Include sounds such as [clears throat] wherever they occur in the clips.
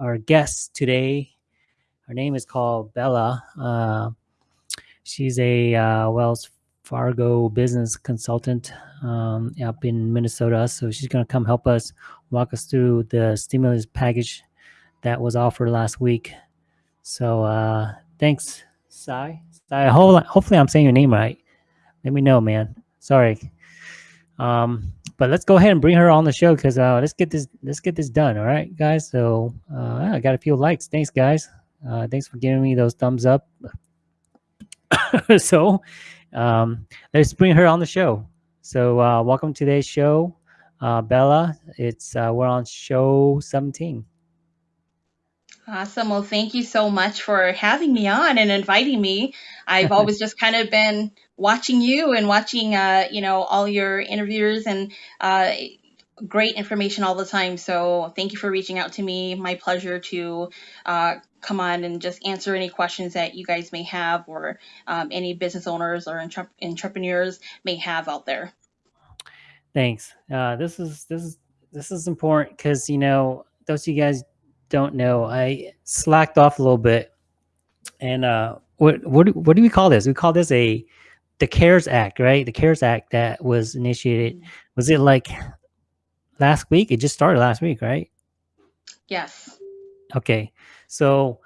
our guest today. Her name is called Bella. Uh, she's a uh, Wells Fargo business consultant um, up in Minnesota. So she's going to come help us walk us through the stimulus package that was offered last week. So uh, thanks, Sai. Sai, hopefully I'm saying your name right. Let me know, man. Sorry. Um, but let's go ahead and bring her on the show because uh, let's get this let's get this done. All right, guys. So uh, I got a few likes. Thanks, guys. Uh, thanks for giving me those thumbs up. [laughs] so um, let's bring her on the show. So uh, welcome to today's show, uh, Bella. It's uh, we're on show 17. Awesome. Well, thank you so much for having me on and inviting me. I've [laughs] always just kind of been watching you and watching, uh, you know, all your interviews and uh, great information all the time. So thank you for reaching out to me. My pleasure to uh, come on and just answer any questions that you guys may have or um, any business owners or entre entrepreneurs may have out there. Thanks. Uh, this is this is this is important because you know those of you guys don't know, I slacked off a little bit. And uh, what what what do we call this? We call this a the CARES Act, right? The CARES Act that was initiated. Was it like last week? It just started last week, right? Yes. Okay. So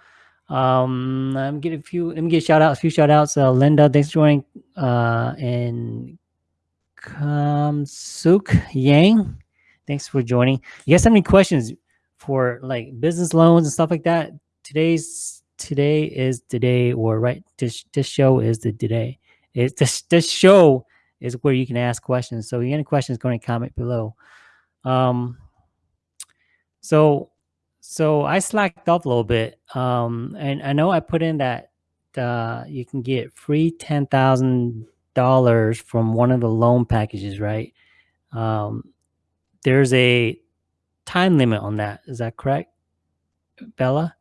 um I'm getting a few let me get shout outs, a few shout outs. Uh, Linda, thanks for joining. Uh and Suk Yang, thanks for joining. You guys have any questions? For like business loans and stuff like that. Today's today is the day, or right this this show is the today. It's this this show is where you can ask questions. So, any questions, go and comment below. Um, so so I slacked off a little bit. Um, and I know I put in that uh, you can get free ten thousand dollars from one of the loan packages, right? Um, there's a time limit on that. Is that correct, Bella?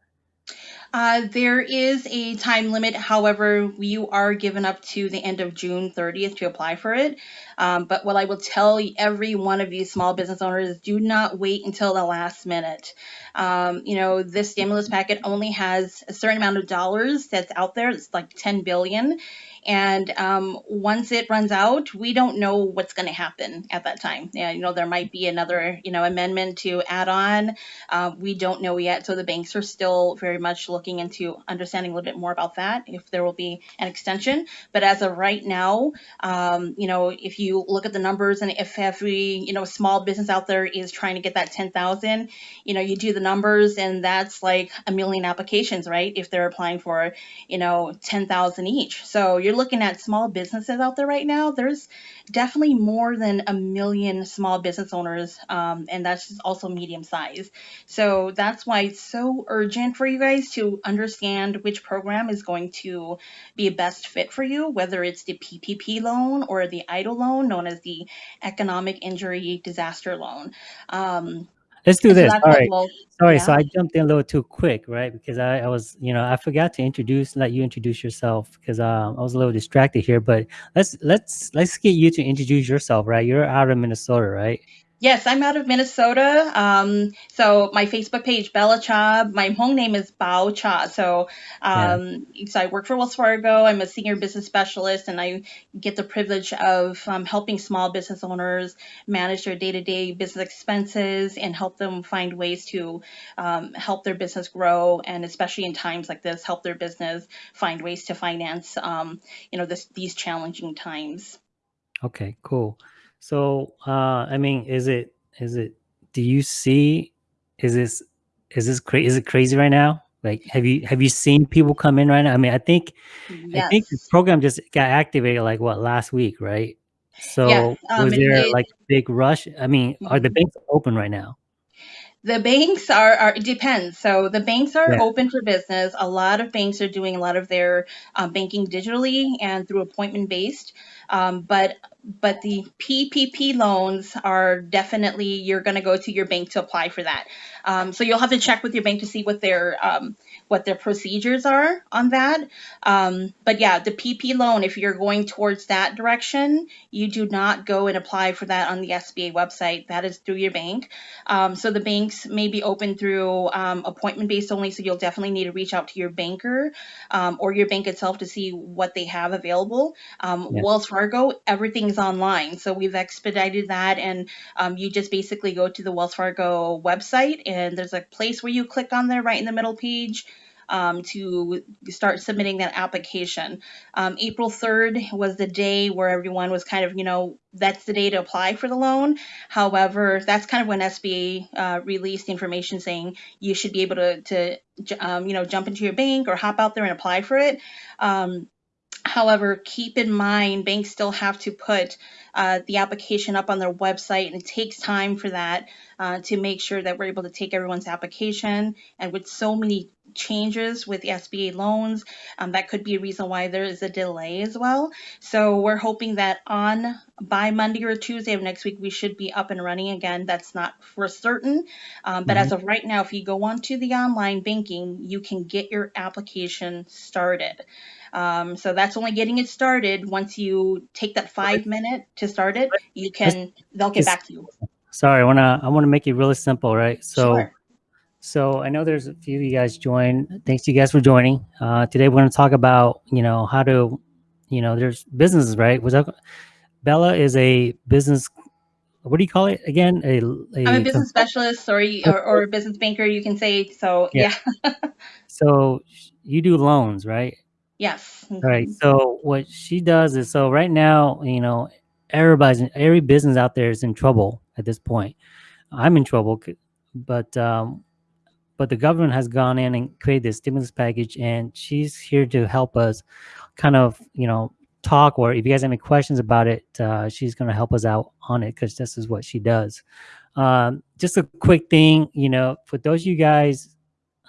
Uh, there is a time limit. However, you are given up to the end of June 30th to apply for it. Um, but what I will tell every one of you small business owners, do not wait until the last minute. Um, you know, this stimulus packet only has a certain amount of dollars that's out there. It's like 10 billion. And um, once it runs out, we don't know what's going to happen at that time. Yeah, you know, there might be another, you know, amendment to add on. Uh, we don't know yet. So the banks are still very much looking into understanding a little bit more about that, if there will be an extension. But as of right now, um, you know, if you look at the numbers and if every, you know, small business out there is trying to get that 10,000, you know, you do the numbers and that's like a million applications, right? If they're applying for, you know, 10,000 each. So you're looking at small businesses out there right now, there's definitely more than a million small business owners, um, and that's also medium size. So that's why it's so urgent for you guys to understand which program is going to be a best fit for you, whether it's the PPP loan or the EIDL loan, known as the Economic Injury Disaster Loan. Um, Let's do this. All right. Sorry, yeah. so I jumped in a little too quick, right? Because I, I was, you know, I forgot to introduce, let you introduce yourself because um, I was a little distracted here. But let's let's let's get you to introduce yourself, right? You're out of Minnesota, right? Yes, I'm out of Minnesota. Um, so my Facebook page, Bella Cha. My home name is Bao Cha. So, um, yeah. so I work for Wells Fargo. I'm a senior business specialist, and I get the privilege of um, helping small business owners manage their day-to-day business expenses and help them find ways to um, help their business grow, and especially in times like this, help their business find ways to finance, um, you know, this, these challenging times. Okay, cool. So, uh, I mean, is it is it? Do you see? Is this is this crazy? Is it crazy right now? Like, have you have you seen people come in right now? I mean, I think yes. I think the program just got activated like what last week, right? So yes, um, was there like a big rush? I mean, are the mm-hmm. banks open right now? The banks are, are it depends. So the banks are yeah. open for business. A lot of banks are doing a lot of their um, banking digitally and through appointment based. Um, but but the PPP loans are definitely you're going to go to your bank to apply for that. Um, so you'll have to check with your bank to see what their um, what their procedures are on that. Um, but yeah, the PP loan, if you're going towards that direction, you do not go and apply for that on the SBA website. That is through your bank. Um, so the banks may be open through um, appointment based only. So you'll definitely need to reach out to your banker um, or your bank itself to see what they have available. Um, Yeah. Wells Fargo, everything's online. So we've expedited that and um, you just basically go to the Wells Fargo website and there's a place where you click on there right in the middle page um, to start submitting that application. Um, April 3rd was the day where everyone was kind of, you know, that's the day to apply for the loan. However, that's kind of when SBA uh, released the information saying you should be able to, to um, you know, jump into your bank or hop out there and apply for it. Um, However, keep in mind, banks still have to put uh, the application up on their website, and it takes time for that uh, to make sure that we're able to take everyone's application. And with so many changes with the SBA loans, um, that could be a reason why there is a delay as well. So we're hoping that on by Monday or Tuesday of next week, we should be up and running again. That's not for certain, um, but as of right now, if you go onto the online banking, you can get your application started. Um, so that's only getting it started. Once you take that five minute to start it, you can, they'll get back to you. Sorry, I wanna I wanna make it really simple, right? So Sure. so I know there's a few of you guys joined. Thanks to you guys for joining. Uh, today we're gonna talk about you know how to you know there's businesses, right? Was that, Bella is a business. What do you call it again? A, a I'm a business specialist or, or, or a business banker, you can say. So Yeah. yeah, [laughs] So you do loans, right? yes. Right. So what she does is so right now, you know, everybody's every business out there is in trouble at this point. I'm in trouble, but um, but the government has gone in and created this stimulus package, and she's here to help us, kind of, you know, talk. Or if you guys have any questions about it, uh, she's going to help us out on it because this is what she does. Um, just a quick thing, you know, for those of you guys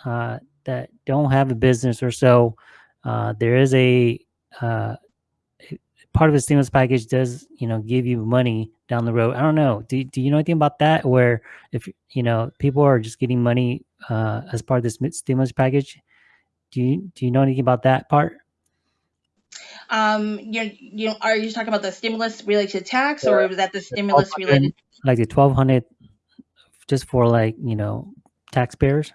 uh, that don't have a business or so, uh, there is a uh, part of the stimulus package does you know give you money down the road. I don't know. Do do you know anything about that? Where if you know people are just getting money uh, as part of this stimulus package? Do you do you know anything about that part? Um, you you are you talking about the stimulus related to tax or was that the stimulus related? Like the twelve hundred, just for like you know taxpayers.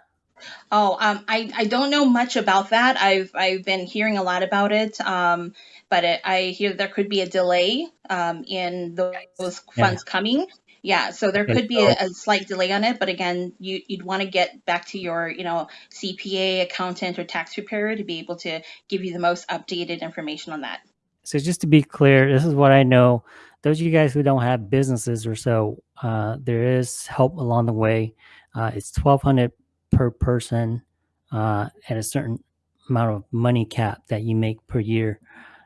Oh, um, I, I don't know much about that. I've I've been hearing a lot about it, um, but it, I hear there could be a delay um, in tho- those Yeah. funds coming. Yeah, so there Okay, could be a, a slight delay on it, but again, you you'd want to get back to your you know CPA, accountant, or tax preparer to be able to give you the most updated information on that. So just to be clear, this is what I know. Those of you guys who don't have businesses or so, uh, there is help along the way. Uh, it's twelve hundred per person uh, at a certain amount of money cap that you make per year,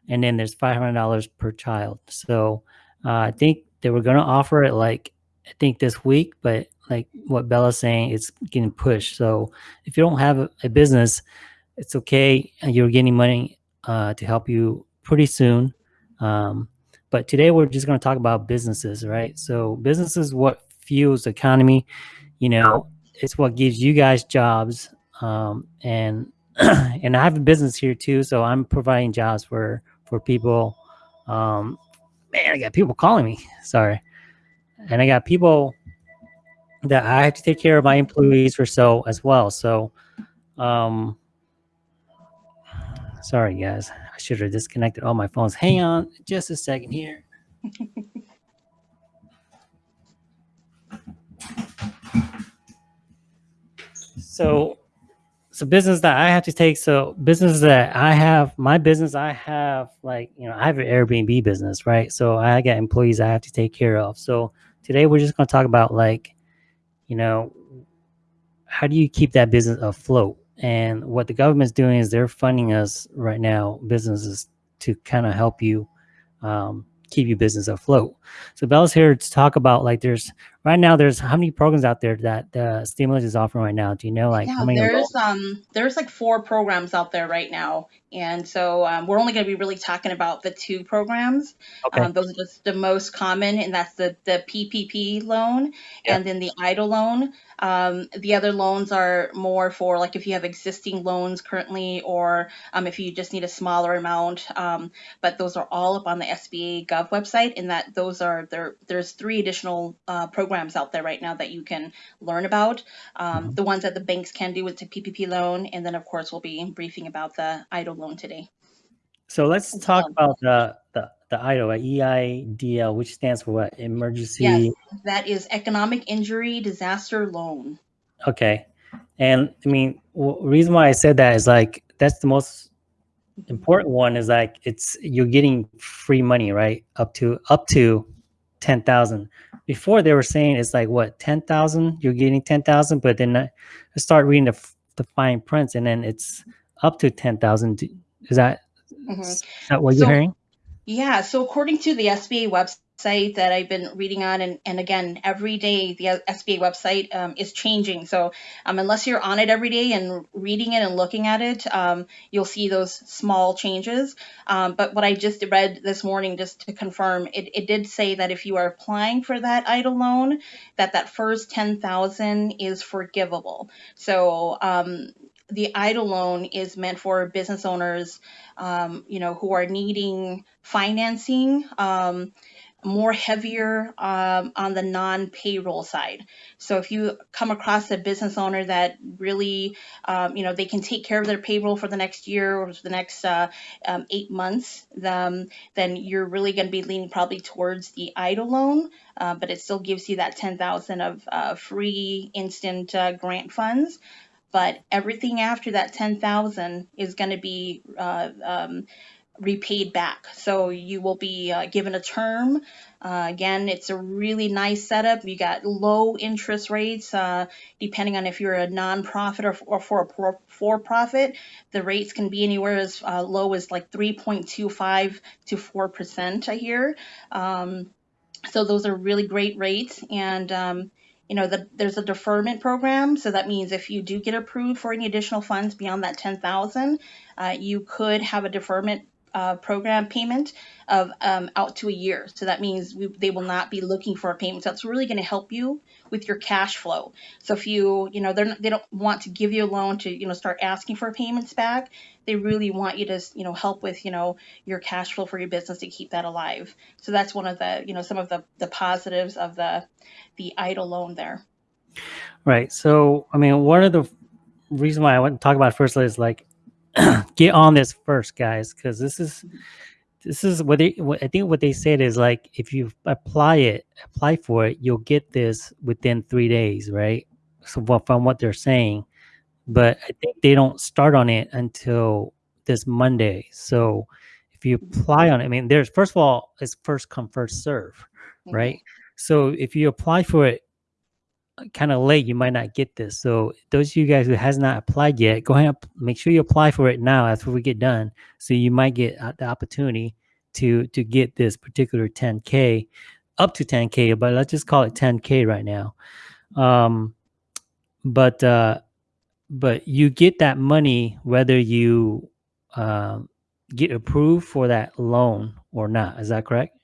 and then there's five hundred dollars per child. So uh, I think they were going to offer it like I think this week, but like what Bella's saying, it's getting pushed. So if you don't have a, a business, it's okay. You're getting money uh, to help you pretty soon. Um, but today we're just going to talk about businesses, right? So business is what fuels the economy. You know, it's what gives you guys jobs. Um, and [clears throat] and I have a business here too, so I'm providing jobs for for people. Um, man, I got people calling me. Sorry, and I got people that I have to take care of my employees or so as well. So, um, sorry guys, I should have disconnected all my phones. Hang on, just a second here. [laughs] so so business that I have to take. So business that I have, my business I have like you know I have an Airbnb business, right? So I got employees I have to take care of. So today we're just going to talk about like you know how do you keep that business afloat? And what the government's doing is they're funding us right now, businesses, to kind of help you um, keep your business afloat. So Bella's here to talk about like there's right now there's how many programs out there that the stimulus is offering right now? Do you know like Yeah, how many? there's um there's like four programs out there right now, and so um, we're only going to be really talking about the two programs. Okay. Um, those are just the most common, and that's the the PPP loan Yeah. and then the EIDL loan. Um, the other loans are more for like if you have existing loans currently, or um, if you just need a smaller amount. Um, but those are all up on the SBA Gov website, and that those are there. There's three additional uh, programs out there right now that you can learn about. Um, Mhm. the ones that the banks can do with the PPP loan, and then of course we'll be briefing about the EIDL loan today. So let's talk about the the the EIDL, uh, EIDL, which stands for what? Emergency. Yes, that is economic injury disaster loan. Okay. And I mean, reason why I said that is like that's the most important one is like it's you're getting free money, right? Up to up to ten thousand. Before they were saying it's like what ten thousand, you're getting ten thousand, but then I I start reading the the fine prints, and then it's up to ten thousand. Is that Mhm. is that what you're hearing? Yeah, so according to the SBA website that I've been reading on, and, and again, every day the SBA website um, is changing. So um, unless you're on it every day and reading it and looking at it, um, you'll see those small changes. Um, but what I just read this morning, just to confirm, it, it did say that if you are applying for that EIDL loan, that that first 10000 is forgivable. So um, the EIDL loan is meant for business owners um, you know, who are needing financing um, more heavier um, on the non-payroll side. So if you come across a business owner that really, um, you know, they can take care of their payroll for the next year or for the next uh, um, eight months, um, then you're really going to be leaning probably towards the EIDL loan, uh, but it still gives you that 10,000 of uh, free instant uh, grant funds but everything after that 10,000 is going to be uh, um, repaid back. So you will be uh, given a term. Uh, again, it's a really nice setup. You got low interest rates, uh, depending on if you're a nonprofit or, or for a for profit. The rates can be anywhere as uh, low as like 3.25 to 4% a year. Um, so those are really great rates. And um, you know, the, there's a deferment program. So that means if you do get approved for any additional funds beyond that 10,000, uh, you could have a deferment uh, program payment of um, out to a year. So that means we, they will not be looking for a payment. So it's really going to help you with your cash flow. So if you, you know, they're not, they don't want to give you a loan to, you know, start asking for payments back. They really want you to, you know, help with, you know, your cash flow for your business to keep that alive. So that's one of the, you know, some of the the positives of the the EIDL loan there. Right. So I mean, one of the reason why I want to talk about first is like [clears throat] get on this first, guys, because this is this is what they. What, I think what they said is like if you apply it, apply for it, you'll get this within three days, right? So what, from what they're saying, but I think they don't start on it until this Monday. So if you apply on it, I mean, there's first of all, it's first come first serve, right? Mm-hmm. So if you apply for it kind of late, you might not get this. So those of you guys who has not applied yet, go ahead and make sure you apply for it now after we get done. So you might get uh, the opportunity to to get this particular 10k up to 10k, but let's just call it 10k right now. Um, but uh, but you get that money whether you um, get approved for that loan or not. Is that correct?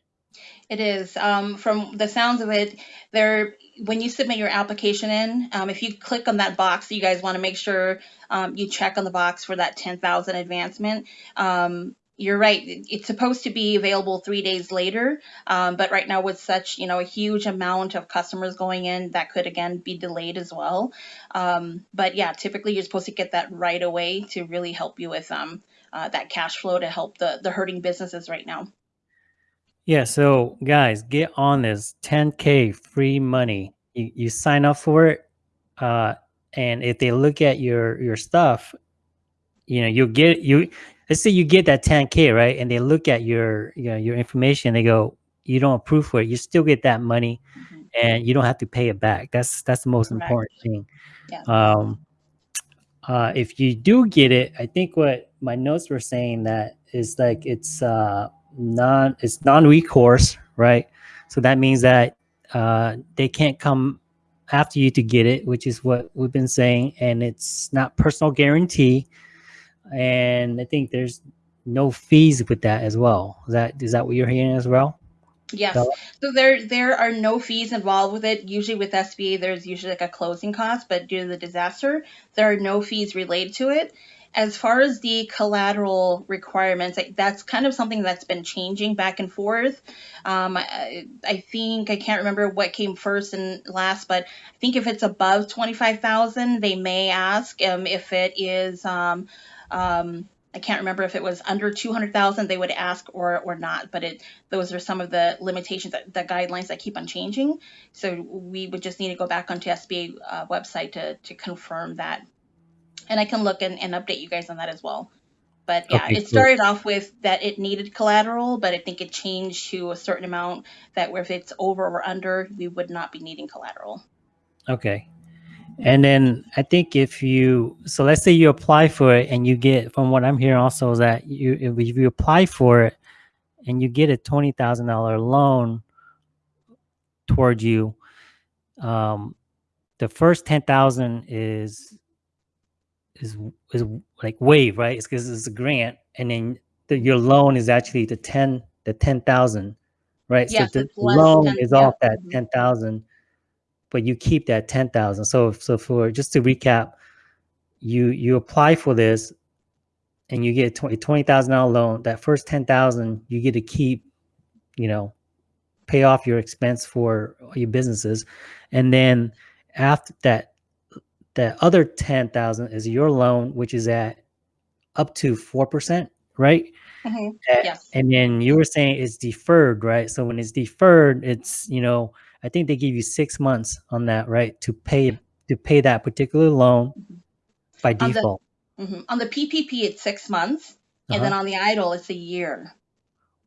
It is. Um, from the sounds of it, there when you submit your application in, um, if you click on that box, you guys want to make sure um, you check on the box for that 10,000 advancement. Um, you're right. It's supposed to be available three days later, um, but right now with such you know a huge amount of customers going in, that could again be delayed as well. Um, but yeah, typically you're supposed to get that right away to really help you with um, uh, that cash flow to help the the hurting businesses right now. Yeah, so guys, get on this 10k free money. You you sign up for it, uh, and if they look at your your stuff, you know you'll get you. Let's say you get that 10k right, and they look at your you know, your information. They go, you don't approve for it. You still get that money, Mhm. and you don't have to pay it back. That's that's the most Correct. important thing. Yeah. Um, uh, if you do get it, I think what my notes were saying that is like it's uh, non it's non-recourse, right? So that means that uh, they can't come after you to get it, which is what we've been saying, and it's not personal guarantee. And I think there's no fees with that as well. Is that is that what you're hearing as well? Yes. So there there are no fees involved with it. Usually with SBA, there's usually like a closing cost, but due to the disaster, there are no fees related to it. As far as the collateral requirements, that's kind of something that's been changing back and forth. Um, I, I, think I can't remember what came first and last, but I think if it's above twenty five thousand, they may ask. Um, if it is um, um I can't remember if it was under 200,000 they would ask or or not, but it those are some of the limitations that the guidelines that keep on changing. So we would just need to go back onto SBA uh, website to to confirm that, and I can look and, and update you guys on that as well. But yeah, okay, it started cool. off with that it needed collateral, but I think it changed to a certain amount that if it's over or under, we would not be needing collateral. Okay, and then I think if you, so let's say you apply for it and you get, from what I'm hearing also is that you, if you apply for it and you get a $20,000 loan towards you, um, the first 10,000 is, is, is like wave, right? It's because it's a grant. And then the, your loan is actually the 10, the 10,000, right? Yes, so the loan 10, is yeah. off that mm-hmm. 10,000 but you keep that 10,000. So, so for, just to recap, you, you apply for this and you get a $20,000 loan, that first 10,000, you get to keep, you know, pay off your expense for your businesses. And then after that, that other 10,000 is your loan, which is at up to 4%, right? Mm-hmm. yes. And then you were saying it's deferred, right? So when it's deferred, it's, you know, I think they give you six months on that, right? To pay to pay that particular loan mm-hmm. by default. On the, mm-hmm. on the PPP, it's six months, uh-huh. and then uh-huh. on the EIDL, it's a year.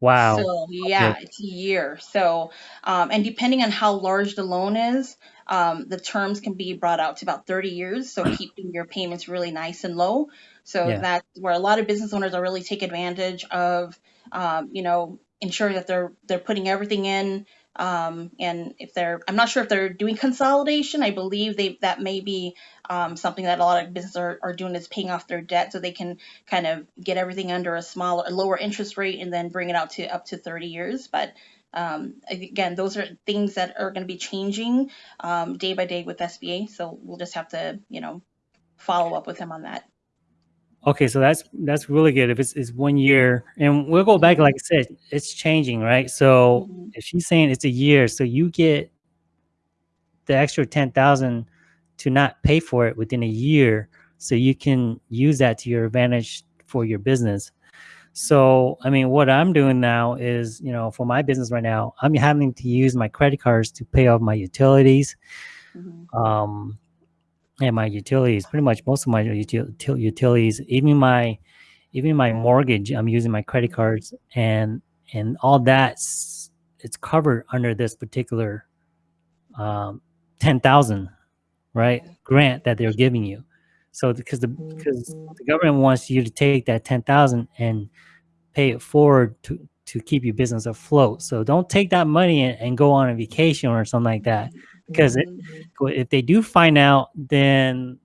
Wow. So yeah, okay. it's a year. So um, and depending on how large the loan is, um, the terms can be brought out to about 30 years. So keeping your payments really nice and low. So yeah. that's where a lot of business owners are really take advantage of, um, you know, ensuring that they're they're putting everything in um, and if they're, I'm not sure if they're doing consolidation. I believe they that may be um, something that a lot of businesses are, are doing is paying off their debt so they can kind of get everything under a smaller, a lower interest rate and then bring it out to up to 30 years. But um, again, those are things that are going to be changing um, day by day with SBA. So we'll just have to, you know, follow up with them on that. Okay, so that's that's really good. If it's, it's one year, and we'll go back, like I said, it's changing, right? So mm-hmm. if she's saying it's a year, so you get the extra ten thousand to not pay for it within a year, so you can use that to your advantage for your business. So, I mean, what I'm doing now is, you know, for my business right now, I'm having to use my credit cards to pay off my utilities. Mm-hmm. Um, and my utilities, pretty much most of my util utilities, even my even my mortgage, I'm using my credit cards and and all that's it's covered under this particular um, ten thousand right grant that they're giving you. So because the because the government wants you to take that ten thousand and pay it forward to to keep your business afloat. So don't take that money and, and go on a vacation or something like that because it, mm-hmm. if they do find out, then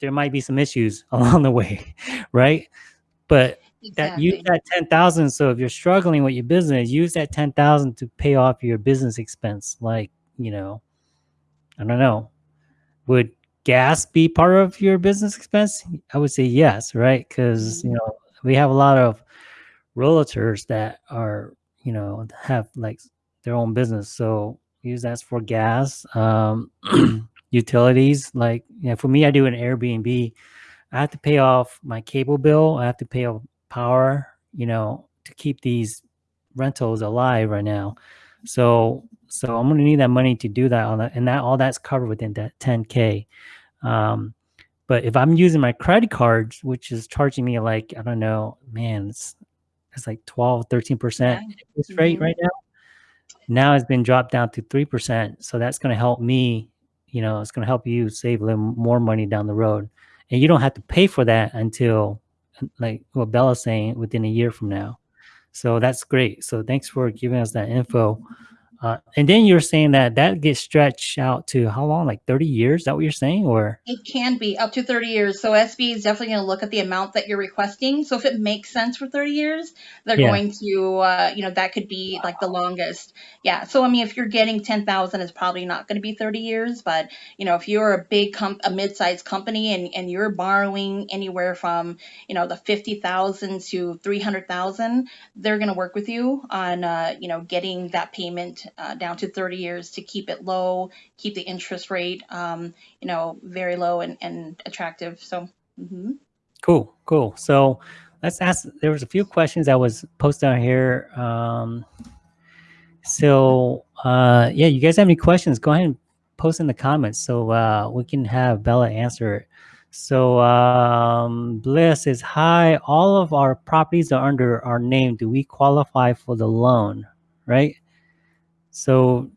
there might be some issues [laughs] along the way, right? But exactly. that use that ten thousand. So if you're struggling with your business, use that ten thousand to pay off your business expense. Like you know, I don't know, would gas be part of your business expense? I would say yes, right? Because you mm-hmm. know we have a lot of realtors that are you know have like their own business, so use that for gas, um, [clears throat] utilities. Like, you know, for me, I do an Airbnb. I have to pay off my cable bill. I have to pay off power, you know, to keep these rentals alive right now. So, so I'm going to need that money to do that on that. And that, all that's covered within that 10K. Um, but if I'm using my credit cards, which is charging me like, I don't know, man, it's, it's like 12, 13% yeah. interest rate mm -hmm. right now now it's been dropped down to 3%. So that's going to help me, you know, it's going to help you save a little more money down the road. And you don't have to pay for that until, like what Bella's saying, within a year from now. So that's great. So thanks for giving us that info. Uh, and then you're saying that that gets stretched out to how long? Like 30 years? Is that what you're saying? Or It can be up to 30 years. So SB is definitely going to look at the amount that you're requesting. So if it makes sense for 30 years, they're yeah, going to, uh, you know, that could be like the longest. Yeah. So I mean, if you're getting 10,000, it's probably not going to be 30 years. But you know, if you're a big comp, a mid-sized company, and and you're borrowing anywhere from you know the 50,000 to 300,000, they're going to work with you on, uh, you know, getting that payment uh, down to 30 years to keep it low, keep the interest rate, um, you know, very low and, and attractive. So, hmm cool, cool. So let's ask. There was a few questions that was posted here. Um, so uh, yeah, you guys have any questions? Go ahead and post in the comments so uh, we can have Bella answer it. So um, Bliss is, "Hi, all of our properties are under our name. Do we qualify for the loan? Right? So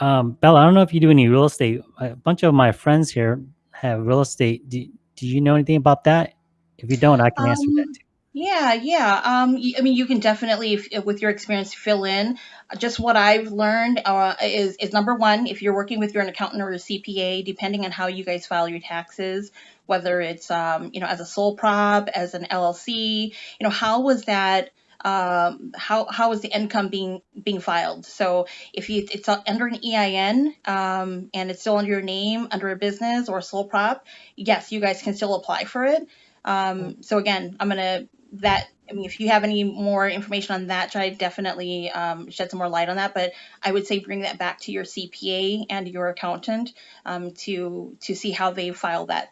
um, Bella, I don't know if you do any real estate. A bunch of my friends here have real estate. Do, do you know anything about that? If you don't, I can answer that Um, too. yeah, yeah. Um, I mean, you can definitely, if, with your experience, fill in. Just what I've learned uh, is is number one, if you're working with your an accountant or a CPA, depending on how you guys file your taxes, whether it's um, you know, as a sole prop, as an LLC, you know, how was that? Um, how how is the income being being filed? So if you, it's under an EIN um, and it's still under your name, under a business or a sole prop, yes, you guys can still apply for it. Um, so again, I'm gonna that. I mean, if you have any more information on that, to definitely um, shed some more light on that. But I would say bring that back to your CPA and your accountant um, to to see how they file that.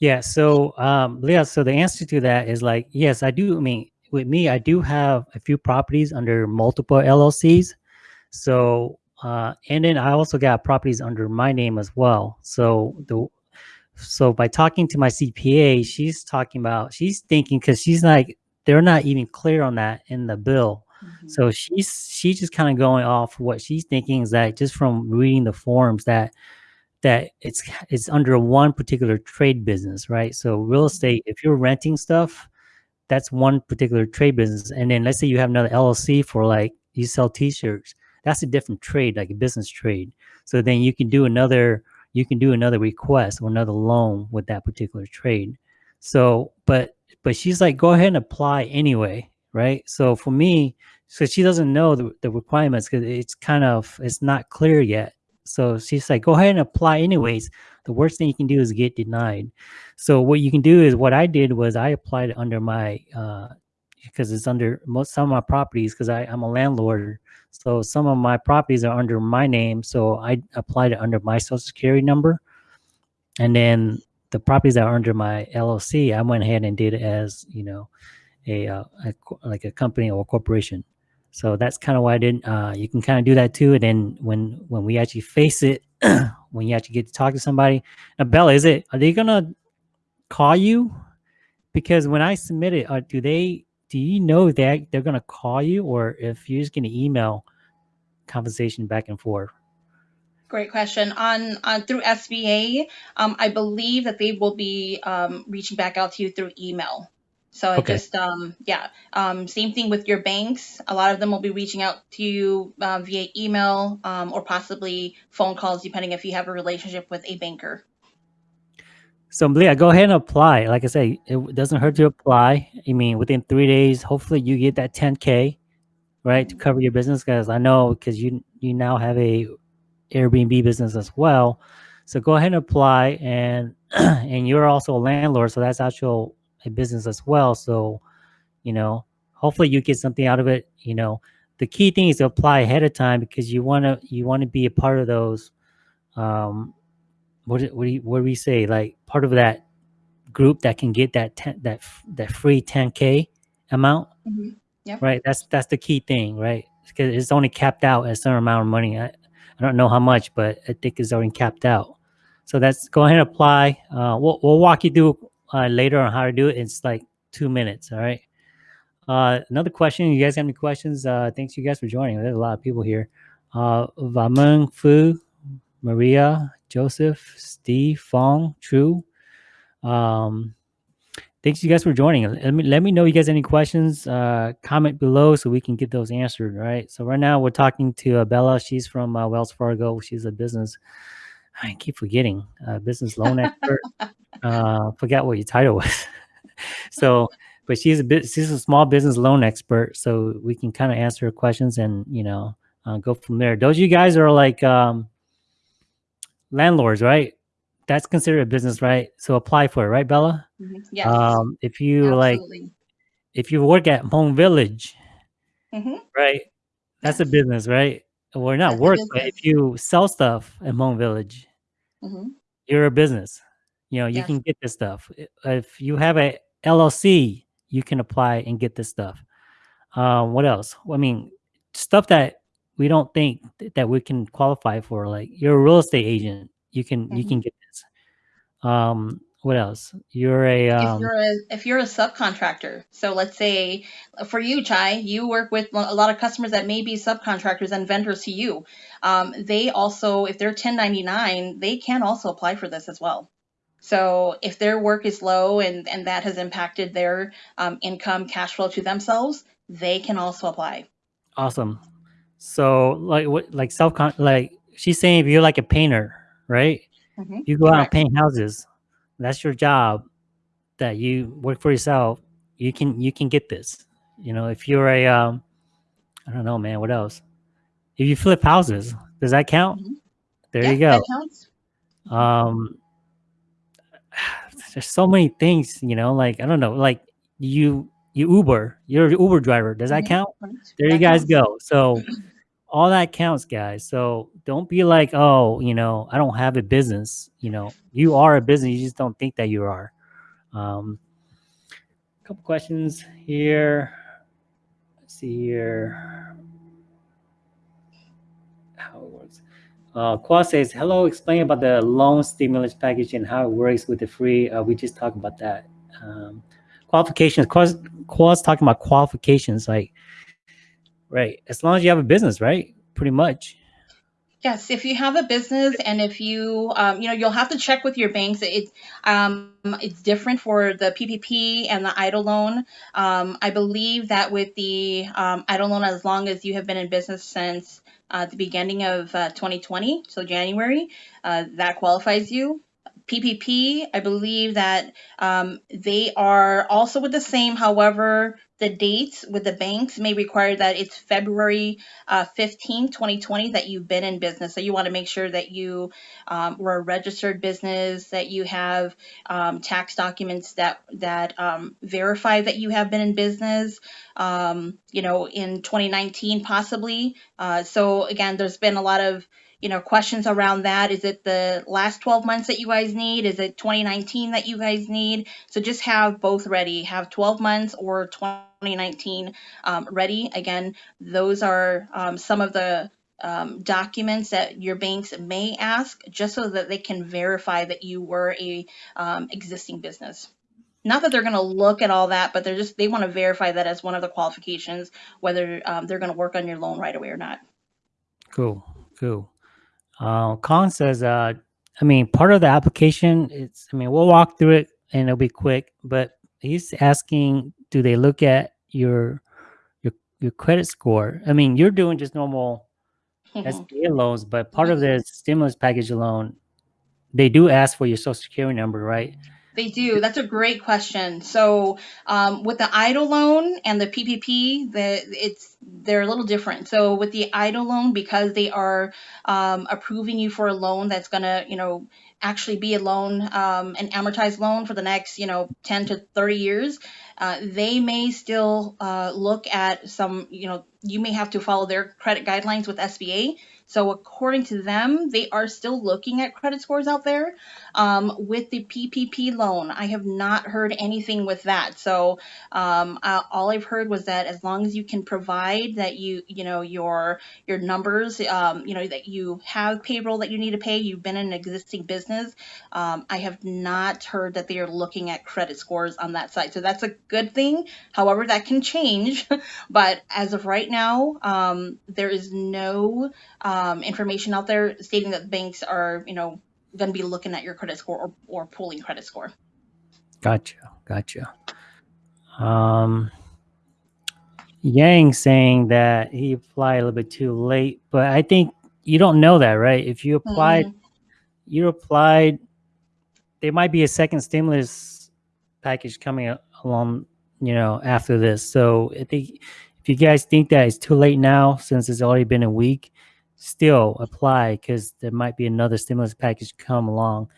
Yeah. So, um, Leah, so the answer to that is like, yes, I do. I mean, with me, I do have a few properties under multiple LLCs. So, uh, and then I also got properties under my name as well. So the so by talking to my CPA, she's talking about she's thinking because she's like they're not even clear on that in the bill. Mm-hmm. So she's she's just kind of going off what she's thinking is that just from reading the forms that that it's it's under one particular trade business, right? So real estate, if you're renting stuff, that's one particular trade business. And then let's say you have another LLC for like you sell t-shirts. That's a different trade, like a business trade. So then you can do another you can do another request or another loan with that particular trade. So but but she's like, go ahead and apply anyway, right? So for me, so she doesn't know the, the requirements because it's kind of it's not clear yet. So she's like, go ahead and apply anyways. The worst thing you can do is get denied. So what you can do is what I did was I applied under my uh because it's under most some of my properties because I'm a landlord. So some of my properties are under my name. So I applied it under my social security number. And then the properties that are under my LLC, I went ahead and did it as, you know, a, uh, a like a company or a corporation. So that's kind of why I didn't. Uh, you can kind of do that too. And then when when we actually face it, [clears throat] when you actually get to talk to somebody, now Bella, is it? Are they gonna call you? Because when I submit it, uh, do they? Do you know that they're gonna call you, or if you're just gonna email conversation back and forth? Great question. On, on through SBA, um, I believe that they will be um, reaching back out to you through email. So I Okay. just um, yeah, um, same thing with your banks. A lot of them will be reaching out to you uh, via email um, or possibly phone calls, depending if you have a relationship with a banker. So Leah, go ahead and apply. Like I say, it doesn't hurt to apply. I mean, within three days, hopefully you get that 10k, right, to cover your business. Because I know because you you now have a Airbnb business as well. So go ahead and apply, and [clears throat] and you're also a landlord, so that's actual a business as well. So you know, hopefully you get something out of it. You know, the key thing is to apply ahead of time because you want to you want to be a part of those. Um, what do- what do you, what do we say? Like part of that group that can get that 10, that that free 10k amount, Mhm. Yep. right? That's that's the key thing, right? Because it's only capped out at a certain amount of money. I, I don't know how much, but I think it's already capped out. So that's go ahead and apply. Uh, we'll we'll walk you through uh, later on how to do it. It's like two minutes. All right. Uh, another question. You guys have any questions? Uh, thanks you guys for joining. There's a lot of people here. Uh, Fu, Maria, Joseph, Steve, Fong, True. Um, thanks you guys for joining. Let me let me know you guys any questions. Uh, comment below so we can get those answered. Right. So right now we're talking to uh, Bella. She's from uh, Wells Fargo. She's a business. I keep forgetting. Uh, business loan expert. [laughs] uh, forget what your title was. [laughs] so, but she's a bit. She's a small business loan expert. So we can kind of answer her questions and you know uh, go from there. Those you guys are like um, landlords, right? That's considered a business, right? So apply for it, right, Bella? Mhm. Yes, Um, if you like, if you work at Hmong Village, hmm right? That's a business, right? Or not that's work, but if you sell stuff at Hmong Village, hmm you're a business. You know, you Yes. can get this stuff. If you have a LLC, you can apply and get this stuff. Um, what else? Well, I mean, stuff that we don't think th- that we can qualify for. Like you're a real estate agent, you can you hmm can get this. Um, what else? You're a if um, you're a if you're a subcontractor so let's say for you chai you work with a lot of customers that may be subcontractors and vendors to you um, they also if they're 1099 they can also apply for this as well so if their work is low and and that has impacted their um, income cash flow to themselves they can also apply awesome. So like what like self con like she's saying if you're like a painter, right? hmm You go out and paint houses. That's your job that you work for yourself. You can you can get this. You know, if you're a um I don't know, man, what else? If you flip houses, does that count? hmm There yeah you go. Um [sighs] there's so many things, you know, like I don't know, like you you Uber, you're an Uber driver. Does that hmm count? There you guys counts go. So [clears throat] all that counts, guys. So don't be like, oh, you know, I don't have a business. You know, you are a business. You just don't think that you are. Um, a couple questions here. Let's see here how it works. Uh, Qua says, hello, explain about the loan stimulus package and how it works with the free. Uh, we just talked about that. Um, qualifications. Qua's, Qua's talking about qualifications. Like, right, as long as you have a business, right? Pretty much. Yes, if you have a business and if you, um, you know, you'll have to check with your banks. It's, um, it's different for the PPP and the EIDL loan. Um, I believe that with the um, EIDL loan, as long as you have been in business since uh, the beginning of uh, 2020, so January, uh, that qualifies you. PPP, I believe that um, they are also with the same. However, the dates with the banks may require that it's February uh, 15, 2020 that you've been in business. So you want to make sure that you um, were a registered business, that you have um, tax documents that that um, verify that you have been in business. Um, you know, in 2019 possibly. Uh, so again, there's been a lot of you know questions around that? Is it the last 12 months that you guys need? Is it 2019 that you guys need? So just have both ready. Have 12 months or 2019 um, ready. Again those are um, some of the um, documents that your banks may ask just so that they can verify that you were a um, existing business. Not that they're going to look at all that but they're just they want to verify that as one of the qualifications whether um, they're going to work on your loan right away or not. Cool. Cool. Uh, Colin says, uh, I mean, part of the application, it's, I mean, we'll walk through it and it'll be quick, but he's asking, do they look at your, your, your credit score? I mean, you're doing just normal SBA loans, but part of the stimulus package loan, they do ask for your social security number, right? They do. That's a great question. So, um, with the EIDL loan and the PPP, the it's they're a little different. So, with the EIDL loan, because they are um, approving you for a loan that's gonna, you know, actually be a loan, um, an amortized loan for the next, you know, 10 to 30 years, uh, they may still uh, look at some, you know, you may have to follow their credit guidelines with SBA. So, according to them, they are still looking at credit scores out there. Um, with the PPP loan, I have not heard anything with that. So um, uh, all I've heard was that as long as you can provide that you you know your your numbers, um, you know that you have payroll that you need to pay, you've been in an existing business. Um, I have not heard that they are looking at credit scores on that side. So that's a good thing. However, that can change. [laughs] but as of right now, um, there is no um, information out there stating that banks are you know going to be looking at your credit score or, or pulling credit score. Gotcha. Gotcha. Um, Yang saying that he applied a little bit too late, but I think you don't know that, right? If you applied, Mhm. you applied, there might be a second stimulus package coming along, you know, after this. So I think if you guys think that it's too late now, since it's already been a week, still apply because there might be another stimulus package come along,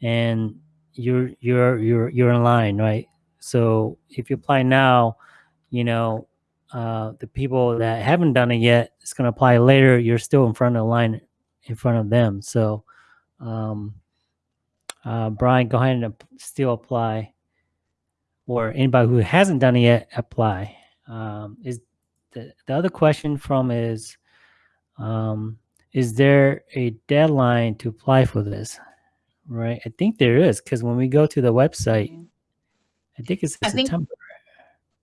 and you're you're you're you're in line, right? So if you apply now, you know, uh, the people that haven't done it yet, it's going to apply later. You're still in front of the line, in front of them. So, um, uh, Brian, go ahead and still apply, or anybody who hasn't done it yet, apply. Um, is the, the other question from is, um, is there a deadline to apply for this? Right, I think there is because when we go to the website. I think it's I think September.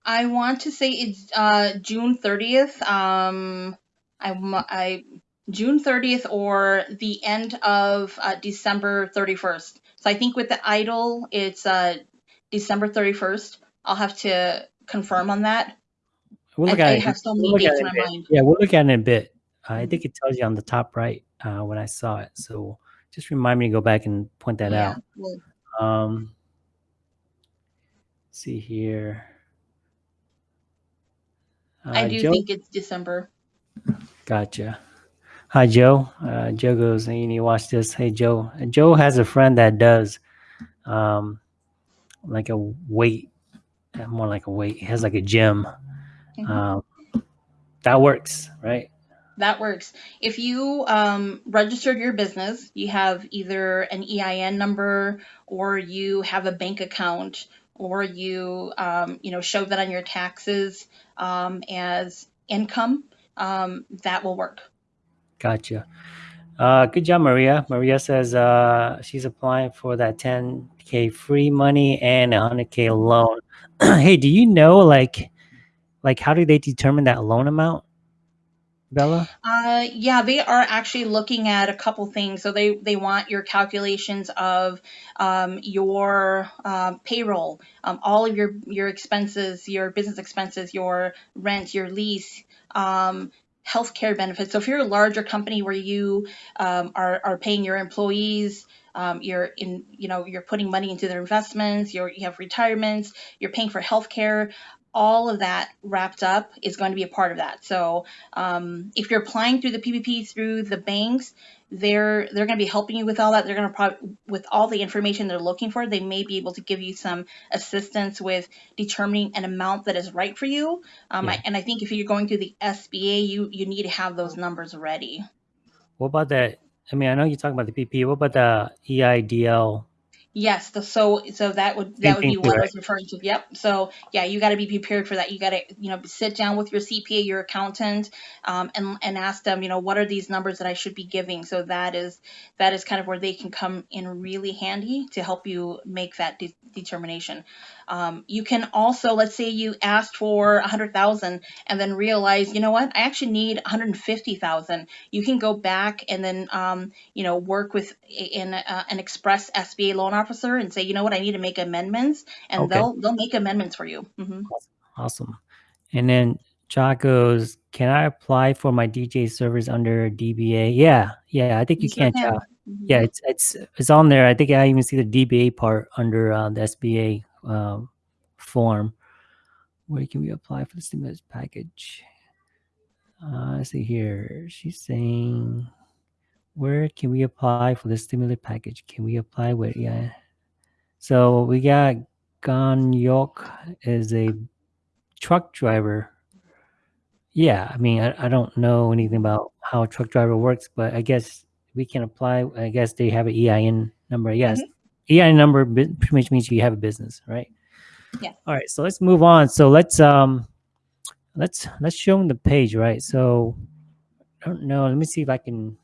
I want to say it's uh, June 30th. Um, I, I June 30th or the end of uh, December 31st. So I think with the EIDL, it's uh, December 31st. I'll have to confirm on that. We'll look I at it. have so We'll many at dates in my mind. Yeah, we'll look at it in a bit. I Mhm. think it tells you on the top right uh, when I saw it. So just remind me to go back and point that Yeah. out. Well, Um, see here. I Uh, do Joe, think it's December. gotcha. Hi, Joe. Uh, Joe goes, hey, you need to watch this. Hey, Joe. Uh, Joe has a friend that does um, like a weight, uh, more like a weight. He has like a gym. Mhm. Um, that works, right? That works. If you um, registered your business, you have either an EIN number or you have a bank account or you um, you know show that on your taxes um, as income, um, that will work. Gotcha. Uh, good job, Maria. Maria says uh, she's applying for that 10k free money and a 100k loan. [clears throat] hey, do you know like like how do they determine that loan amount, Bella? Uh, yeah, they are actually looking at a couple things. So they they want your calculations of um, your um, payroll, um, all of your your expenses, your business expenses, your rent, your lease, um, healthcare benefits. So if you're a larger company where you um, are are paying your employees. Um, you're in, you know, you're putting money into their investments. You're, you have retirements. You're paying for healthcare. All of that wrapped up is going to be a part of that. So um, if you're applying through the PPP through the banks, they're they're going to be helping you with all that. They're going to probably with all the information they're looking for, they may be able to give you some assistance with determining an amount that is right for you. Um, Yeah. I, and I think if you're going through the SBA, you you need to have those numbers ready. What about that? I mean, I know you're talking about the PP. What about the EIDL? Yes, the, so so that would that would be what I was referring to. Yep. So yeah, you got to be prepared for that. You got to you know sit down with your CPA, your accountant, um, and and ask them you know what are these numbers that I should be giving. So that is that is kind of where they can come in really handy to help you make that de- determination. Um, you can also let's say you asked for a hundred thousand and then realize you know what I actually need one hundred fifty thousand. You can go back and then um, you know, work with in uh, an express SBA loan officer and say, you know what, I need to make amendments, and Okay. they'll they'll make amendments for you. hmm Awesome. And then Jock goes, can I apply for my DJ servers under DBA? Yeah, yeah, I think you, You sure can, can. Jock. Mhm. Yeah, it's it's it's on there. I think I even see the DBA part under uh, the SBA um, form. Where can we apply for the stimulus package? Uh, let's see here. She's saying, where can we apply for the stimulus package? Can we apply where? yeah? So we got Ganyok is a truck driver. Yeah, I mean, I, I don't know anything about how a truck driver works, but I guess we can apply. I guess they have an EIN number. Yes, EIN number pretty much means you have a business, right? Yeah. All right, so let's move on. So let's um, let's let's show them the page, right? So I don't know. Let me see if I can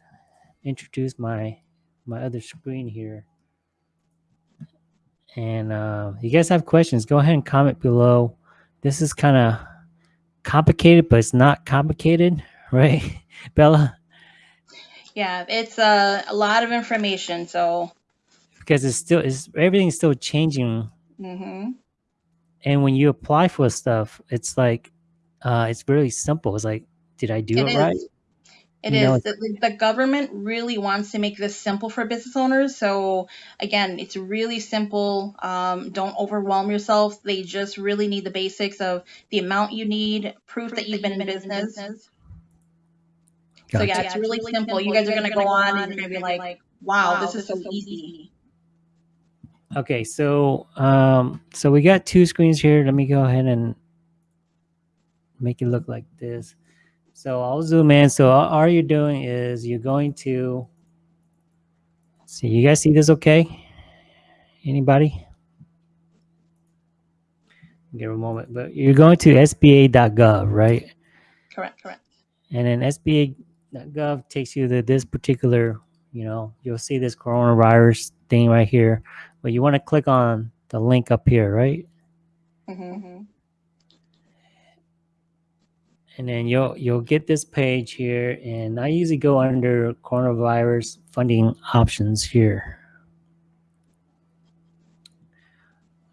introduce my my other screen here. And uh, you guys have questions? Go ahead and comment below. This is kind of complicated, but it's not complicated, [laughs] right, Bella? Yeah, it's uh, a lot of information. So Because it's still is everything's still changing hmm And when you apply for stuff, it's like uh, it's really simple. It's like, did I do It it, right? Is. It You know, is. The, the government really wants to make this simple for business owners. So again, it's really simple. Um, don't overwhelm yourself. They just really need the basics of the amount you need, proof that you've been in business. So Gotcha. yeah, it's really simple. You guys are gonna go on and you're gonna be like, wow, this is so easy. Okay, so um, so we got two screens here. Let me go ahead and make it look like this. So I'll zoom in. So all, you're doing is you're going to see. You guys see this? Okay? Anybody? Give a moment, but you're going to SBA.gov, right? Correct. Correct. And then SBA.gov takes you to this particular. You know, you'll see this coronavirus thing right here, but you want to click on the link up here, right? hmm and then you'll you'll get this page here and i usually go under coronavirus funding options here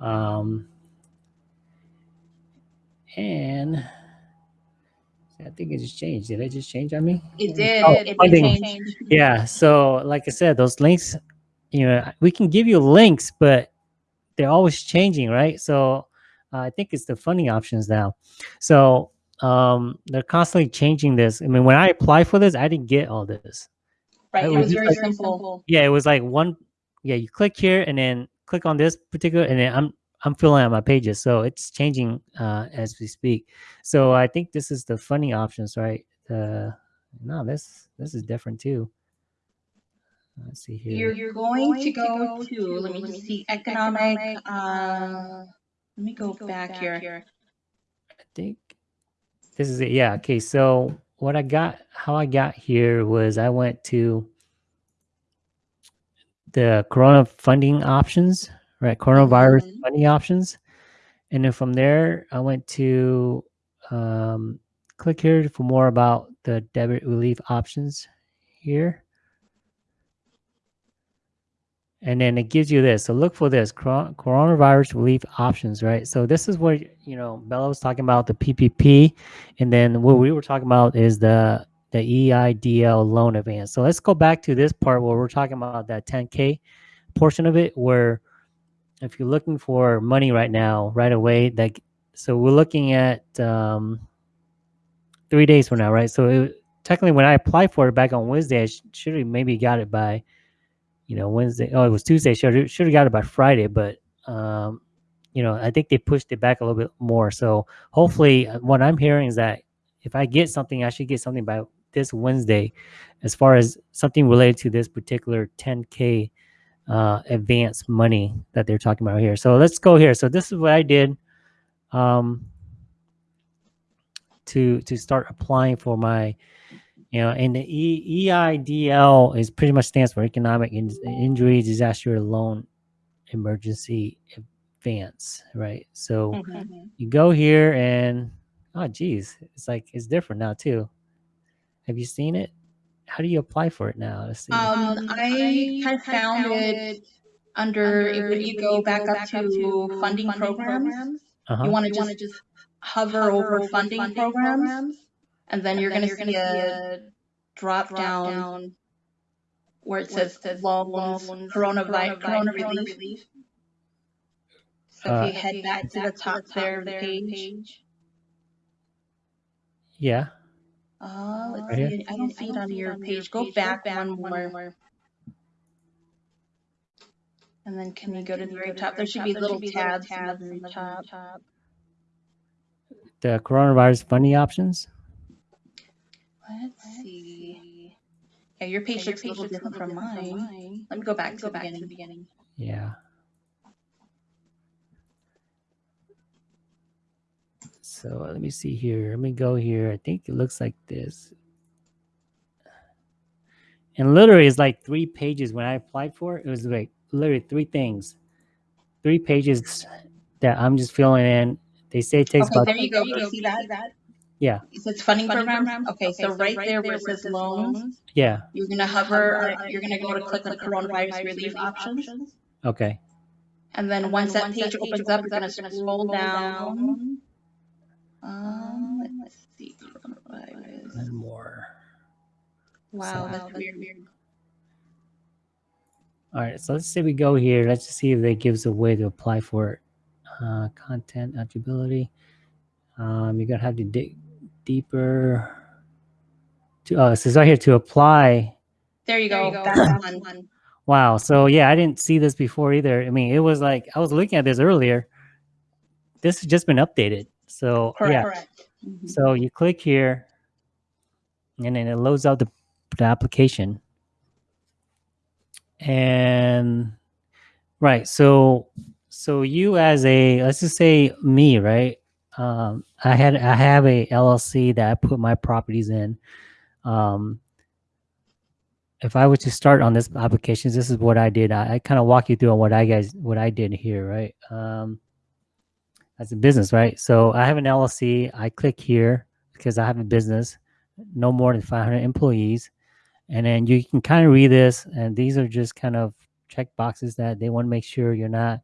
um and i think it just changed did it just change on me It did. Oh, it did funding. change. yeah so like i said those links you know we can give you links but they're always changing right so uh, i think it's the funding options now so um they're constantly changing this i mean when i applied for this i didn't get all this Right. It It was was very like- simple. yeah it was like one yeah you click here and then click on this particular and then i'm i'm filling out my pages so it's changing uh as we speak so i think this is the funding options right uh no this this is different too let's see here You're, you're going to go to, let me just see, economic, uh, let me go back here. I think this is it. Yeah. Okay. So what I got, how I got here was I went to the Corona funding options, right? Coronavirus Mhm. funding options, and then from there I went to um, click here for more about the debit relief options here. And then it gives you this. So look for this coronavirus relief options, right? So this is where you know Bella was talking about the PPP, and then what we were talking about is the the EIDL loan advance. So let's go back to this part where we're talking about that 10k portion of it, where if you're looking for money right now, right away, like so we're looking at um, three days from now, right? So it, technically, when I applied for it back on Wednesday, I should have maybe got it by you know Wednesday. Oh, it was Tuesday. Should should have got it by Friday, but um, you know I think they pushed it back a little bit more. So hopefully, uh, what I'm hearing is that if I get something, I should get something by this Wednesday, as far as something related to this particular 10k uh, advance money that they're talking about here. So let's go here. So this is what I did um, to to start applying for my you know, and the e, EIDL is pretty much stands for Economic In- Injury Disaster Loan Emergency Advance, right? So Mhm. you go here and oh geez, it's like it's different now too. Have you seen it? How do you apply for it now? Let's see. Um, I kind of found it under, if you go back up to funding programs, uh-huh. you want to just hover over funding programs, and then you're going to see a drop down where it says loans, coronavirus, corona relief. So Uh, if you head back to the top there of the page, yeah. uh, let's Right here? see, I don't see it on your page. Go back one more. And then can you go to the very top? There should be little tabs at the very top. The coronavirus funding options. Let's see. Yeah, your page looks a little different from mine. Let me go back to the beginning. Yeah. So let me see here. Let me go here. I think it looks like this. And literally, it's like three pages. When I applied for it, it was like literally three things, three pages that I'm just filling in. They say it takes Okay, about there you go. You see that? Yeah. It says funding program. Okay, so right there where it says loans, yeah. you're gonna hover, uh, you're gonna go to click on coronavirus relief options. Okay. And then once that page opens up, you're gonna scroll down. Um, let's see. And more. Wow, that's weird. All right, so let's say we go here. Let's just see if they gives a way to apply for it. Uh, content eligibility. Um, you're gonna have to dig deeper. To uh, it says right here to apply. There you go. That's one. Wow. So yeah, I didn't see this before either. I mean, it was like I was looking at this earlier. This has just been updated. So yeah. Correct. Mhm. So you click here, and then it loads out the, the application. And right, so so you as a let's just say me, right? Um, I had I have a LLC that I put my properties in. Um, if I were to start on this application, this is what I did. I, I kind of walk you through on what I guys what I did here, right? Um, as a business, right? So I have an LLC. I click here because I have a business, no more than 500 employees, and then you can kind of read this. And these are just kind of check boxes that they want to make sure you're not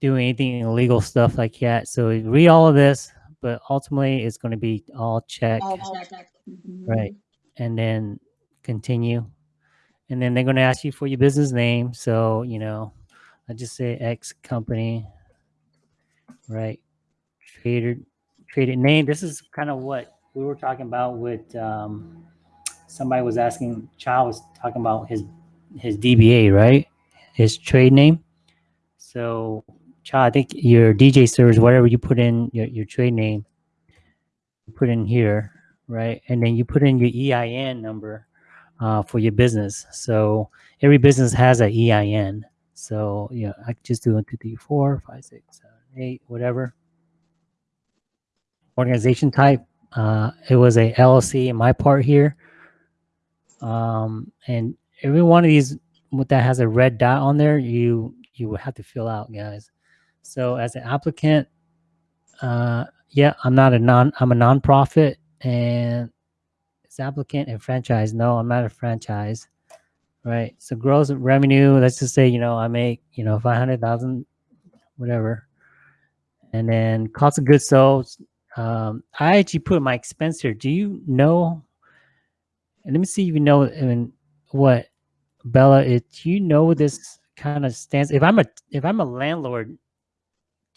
doing anything illegal stuff like that. So read all of this, but ultimately it's going to be all check, All checked. Mhm. right? And then continue, and then they're going to ask you for your business name. So you know, I just say X company, right? Traded traded name. This is kind of what we were talking about with um, somebody was asking. Child was talking about his his DBA, right? His trade name. So, Child, I think your DJ servers, whatever you put in your, your trade name, put in here, right? And then you put in your EIN number uh, for your business. So every business has a EIN. So yeah, I just do one, two, three, four, five, six, seven, eight, whatever. Organization type. Uh, it was a LLC in my part here. Um, and every one of these that has a red dot on there, you you would have to fill out, guys. So as an applicant, uh, yeah, I'm not a non, I'm a nonprofit, and it's applicant and franchise. No, I'm not a franchise, right? So gross revenue. Let's just say you know I make you know five hundred thousand, whatever, and then cost of goods sold. Um, I actually put my expense here. Do you know? And let me see if you know. I mean, what Bella? It do you know this kind of stands? If I'm a if I'm a landlord,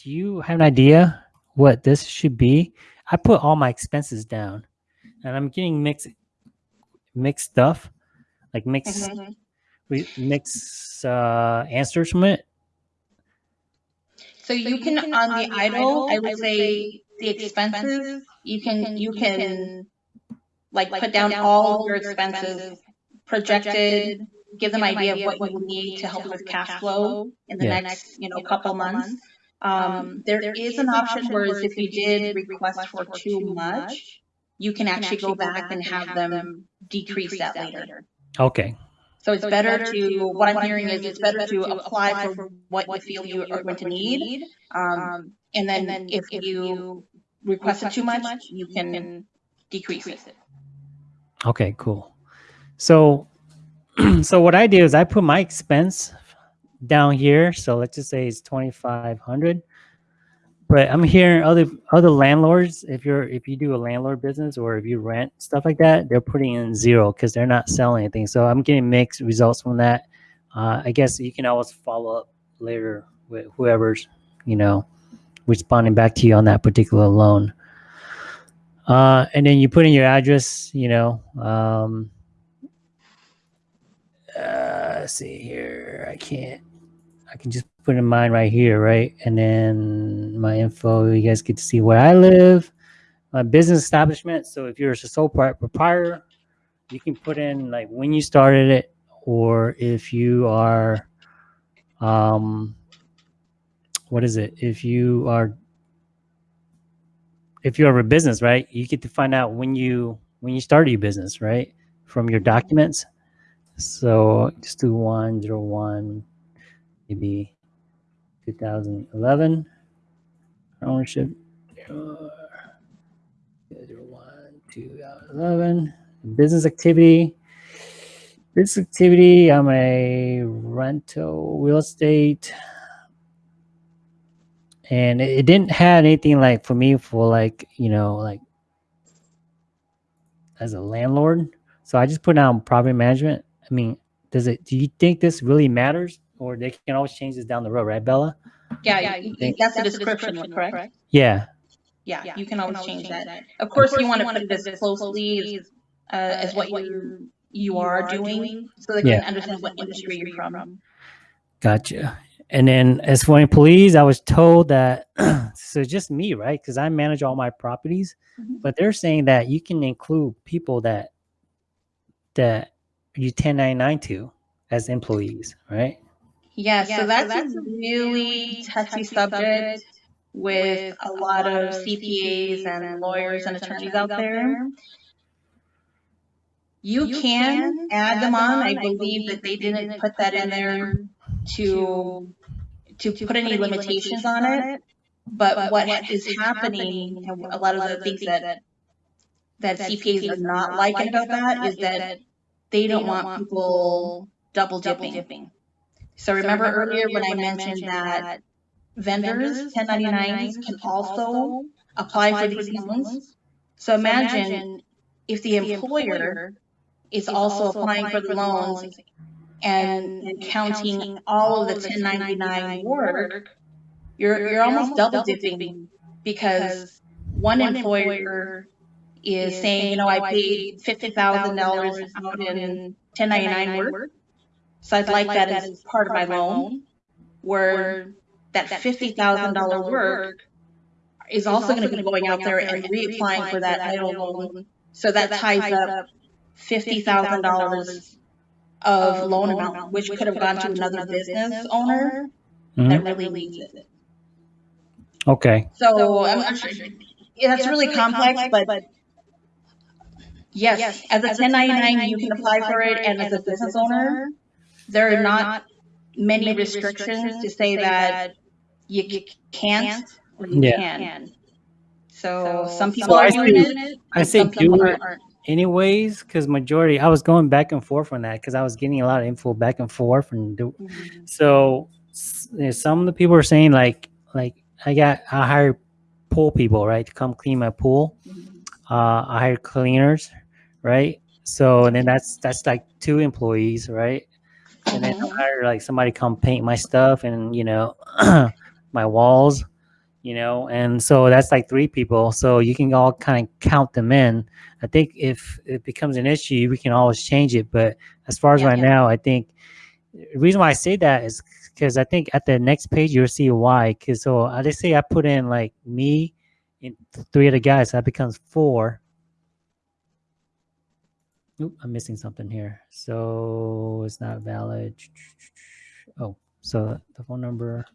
do you have an idea what this should be? I put all my expenses down, and I'm getting mixed mixed stuff, like mixed Mhm. re- mixed uh, answers from it. So you can on the EIDL, I would say the expenses, you can you can like put down all your expenses projected, give them idea of what you would need to help with cash flow in the Yeah. next, you know, couple months. Um, there is an option whereas if you did request for too much, you can actually go back and have them decrease that later. Okay, So it's better to, what I'm hearing is it's better to apply for what you feel you are going to need. Um, and then if you requested too much, you can decrease it. okay, cool. So, [clears throat] so what I do is I put my expense down here. So let's just say it's twenty five hundred. But I'm hearing other other landlords. If you're if you do a landlord business or if you rent stuff like that, they're putting in zero because they're not selling anything. So I'm getting mixed results from that. Uh, I guess you can always follow up later with whoever's you know responding back to you on that particular loan. Uh, and then you put in your address. You know. Um, uh, see here. I can't. I can just put in mine right here, right? And then my info. You guys get to see where I live, my business establishment. So if you're a sole proprietor, you can put in like when you started it, or if you are, um, what is it? If you are, if you have a business, right? You get to find out when you when you started your business, right? From your documents. So just do one zero one, maybe 2011 ownership. one 2011 business activity. Business activity. I'm a rental real estate. and it didn't have anything like for me for like you know like as a landlord. So I just put down property management. I mean, does it? Do you think this really matters, or they can always change this down the road, right, Bella? Yeah, Yeah, you- you- that's the description, correct? Yeah. Yeah, you can always change that. Of course, you want to put it as closely as, uh, as what you, you are doing, so they Yeah. can understand what industry you're from. Gotcha. And then as for employees, I was told that [clears throat] so just me, right? Because I manage all my properties, Mhm. but they're saying that you can include people that that you 1099 to as employees, right? Yeah, Yeah, so so that's that's a really touchy subject with a lot of CPAs and lawyers and attorneys out there. You can add them on. I believe that they didn't put that in there to to put any limitations on it. But what is happening, and a lot of the things that that CPAs are not liking about that is that they don't want people double dipping. So remember earlier when I mentioned that vendors, 1099s, can also apply for these loans? So imagine if the employer is also applying for the loans and and counting all of the 1099 work, you're, you're almost double dipping because one employer is saying, you know, I paid $50,000 out in 1099 work. So I'd like that as part of my loan, where that $50,000 work is also going to be going out there and reapplying for that EIDL loan. So that ties up $50,000 of loan amount, which could have gone to another business owner that really needs it. Okay. So I'm not sure. Yeah, that's really complex, but yes, as a 1099, you can apply for it, and as a business owner, there are not many restrictions to say that you c- can't or you Yeah. can. So So some some people I are doing say- it. I say some do it anyways because majority I was going back and forth on that because I was getting a lot of info back and forth and do, so s- you know, some of the people are saying like like I got I hired pool people right to come clean my pool. Uh, I hired cleaners, right? So and then that's that's like two employees, right? And then I Mhm. hired like somebody come paint my stuff and you know [clears throat] my walls, you know, and so that's like three people. So you can all kind of count them in. I think if it becomes an issue, we can always change it. But as far as Yeah. right Yeah. now, I think the reason why I say that is because I think at the next page you'll see why. Because so I just say I put in like me and th- three other guys, so that becomes four. Oop, I'm missing something here. So it's not valid. Oh, so the phone number.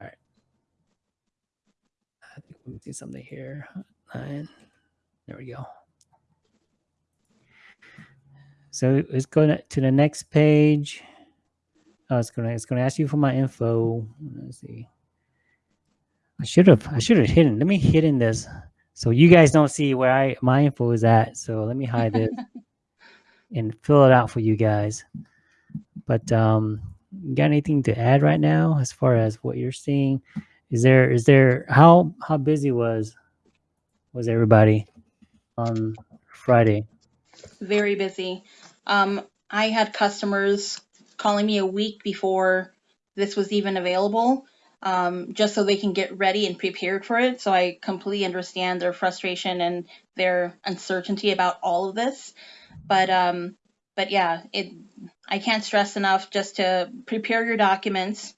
All right. I think we see something here. Nine. There we go. So it's going to, the next page. Oh, it's gonna it's gonna ask you for my info. Let's see. I should have I should have hidden. Let me hidden this so you guys don't see where I my info is at. So let me hide this [laughs] and fill it out for you guys. But um, you got anything to add right now as far as what you're seeing? Is there is there how how busy was was everybody on Friday? very busy. Um, I had customers calling me a week before this was even available, um, just so they can get ready and prepared for it. So I completely understand their frustration and their uncertainty about all of this. But um, but yeah, it I can't stress enough just to prepare your documents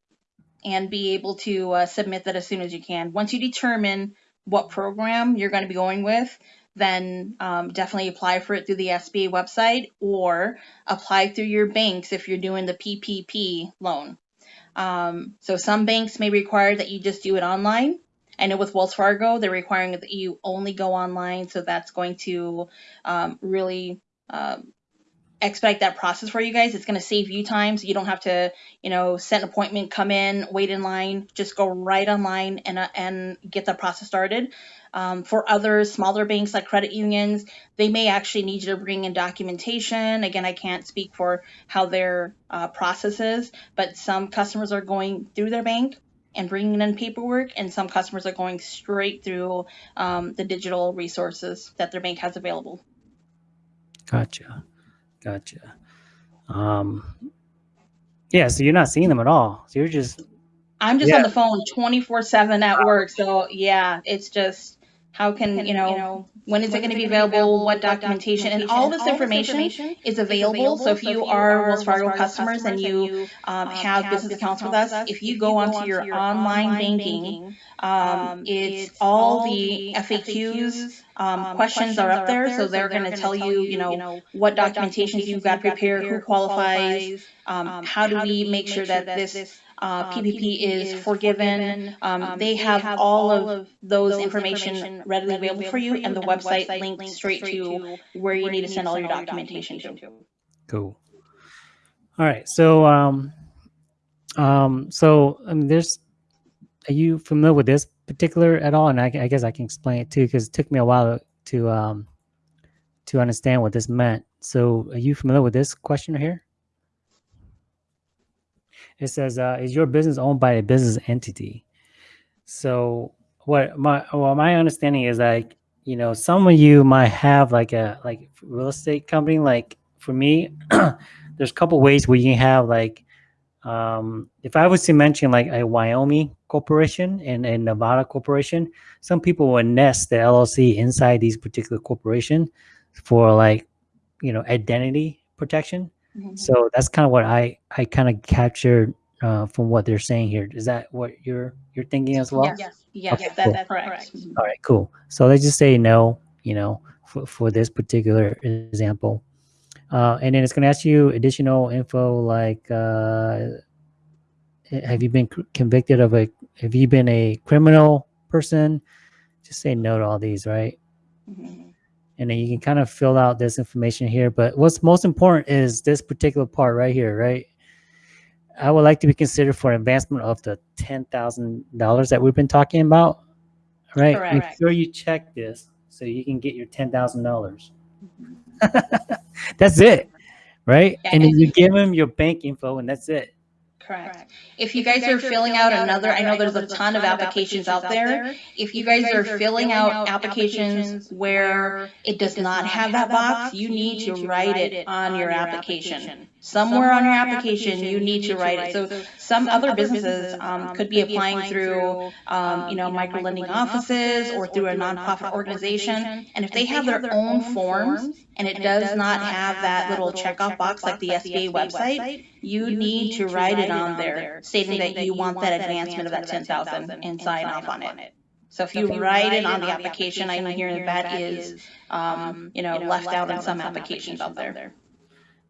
and be able to uh, submit that as soon as you can. Once you determine what program you're going to be going with, then um, definitely apply for it through the SBA website or apply through your banks if you're doing the PPP loan. Um, so some banks may require that you just do it online. I know with Wells Fargo, they're requiring that you only go online, so that's going to um, really um, expedite that process for you guys. It's going to save you time, so you don't have to, you know, set an appointment, come in, wait in line. Just go right online and uh, and get the process started. Um, for other smaller banks like credit unions, they may actually need you to bring in documentation. Again, I can't speak for how their uh, process is, but some customers are going through their bank and bringing in paperwork, and some customers are going straight through um, the digital resources that their bank has available. Gotcha. Gotcha. Um, yeah, so you're not seeing them at all. So you're just I'm just Yeah. on the phone 24 7 at work. So, yeah, it's just how can, you know, when is it going to be available? What documentation? And all this information is available. So, if you are Wells Fargo customers and you um, have business accounts with us, if you go onto your online banking, um, it's all the FAQs. Um, questions are up there, so they're going to tell you, you know, what documentations you've got prepared, who qualifies, um, how do we make sure that this uh, PPP is forgiven. Um, they have all of those information readily available for you, and the website linked straight to where you need to send all your documentation to. Cool. All right. So, um, um, so I mean, there's. Are you familiar with this particular at all? And I, I guess I can explain it too, because it took me a while to um, to understand what this meant. So, are you familiar with this question here? It says, uh, "Is your business owned by a business entity?" So, what my well, my understanding is like, you know, some of you might have like a like real estate company. Like for me, [clears throat] there's a couple ways where you can have like um if i was to mention like a wyoming corporation and a nevada corporation some people will nest the llc inside these particular corporation for like you know identity protection so that's kind of what i i kind of captured uh, from what they're saying here is that what you're you're thinking as well Yeah, yeah, Okay, that- cool. that's correct. all right, cool. So let's just say no, you know, for, for this particular example. Uh, and then it's going to ask you additional info like, uh, have you been c- convicted of a, have you been a criminal person? Just say no to all these, right? Mhm. And then you can kind of fill out this information here. But what's most important is this particular part right here, right? I would like to be considered for advancement of the $10,000 that we've been talking about, right? Correct. Make sure you check this so you can get your $10,000. Mm-hmm. [laughs] that's it, right? Yeah, and then you give them your bank info and that's it. Correct. If you guys are filling out another, I know there's a ton of applications out there. If you guys are filling out applications where it does not have that box, you need to write it on your application. Somewhere on your application, you need to write it. So some other businesses um, could be applying through, um, you know, micro lending offices or through a nonprofit organization. And if they have their own forms and it does not have that little checkoff box like the SBA website, you need to write it on there stating that you want that advancement of that ten thousand and sign off on it. So if you write it on the application, I'm hearing that that is, um, you know, left out in some applications out there.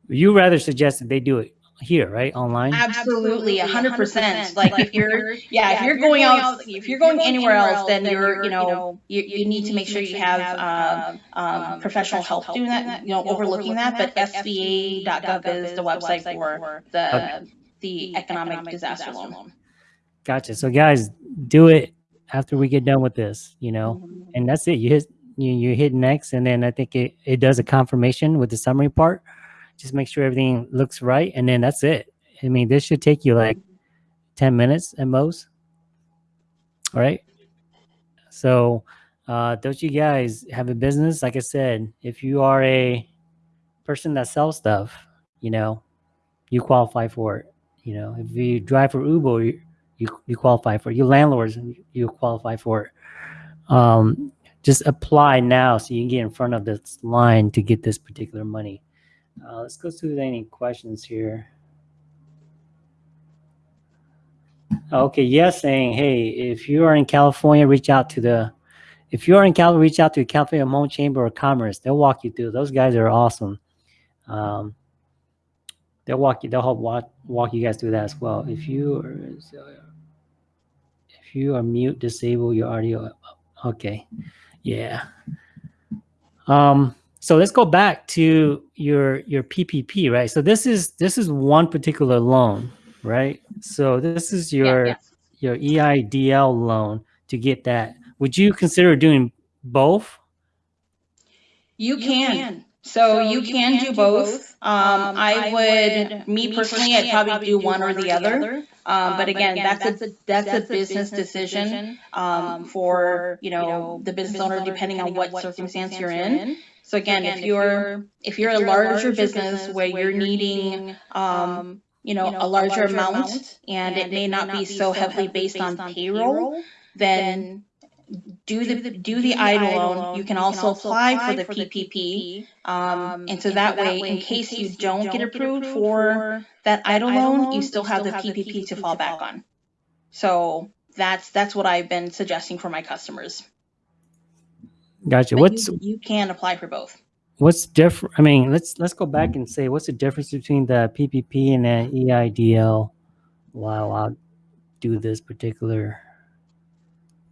You rather suggest that they do it here, right? Online? Absolutely, a hundred percent. Like if you're, yeah, if you're going out, if you're going anywhere else, then you're, you know, you, you need to make sure you have, um, um, professional help doing that, you know, overlooking that. But SBA.gov is the website for the, the economic disaster loan. Gotcha. So guys, do it after we get done with this, you know, Mm-hmm. and that's it. You hit you, you hit next, and then I think it, it does a confirmation with the summary part. Just make sure everything looks right, and then that's it. I mean, this should take you like ten minutes at most. All right. So, uh, don't you guys have a business? Like I said, if you are a person that sells stuff, you know, you qualify for it. You know, if you drive for Uber, you, you, you qualify for it. Your landlords, you qualify for it. Um, just apply now so you can get in front of this line to get this particular money. Uh, let's go through any questions here. Okay, yes, saying, hey, if you are in California, reach out to the, if you are in California, reach out to the California Hmong Chamber of Commerce. They'll walk you through. Those guys are awesome. Um, they'll walk you. They'll help walk walk you guys through that as well. If you are, if you are mute, disable your audio. Okay, yeah. Um, So let's go back to your your PPP, right? So this is this is one particular loan, right? So this is your yeah, yes. your E EIDL loan to get that. Would you consider doing both? You can. So, you, can, do both. Um, I would, me personally, I'd probably do one or the other. Um, but again, that's a that's a business decision um, for you know the business owner, depending on what circumstance you're in. So again, if you're if you're a larger business where you're needing um, you know a larger amount and it may not be so heavily based on payroll, then do the do the EIDL loan. You can also apply for the PPP, um, and so that way, in case you don't get approved for that EIDL loan, you still have the PPP to fall back on. So that's that's what I've been suggesting for my customers. Gotcha. But What's you, you can apply for both. what's different? I mean, let's let's go back and say what's the difference between the PPP and the EIDL. While I'll do this particular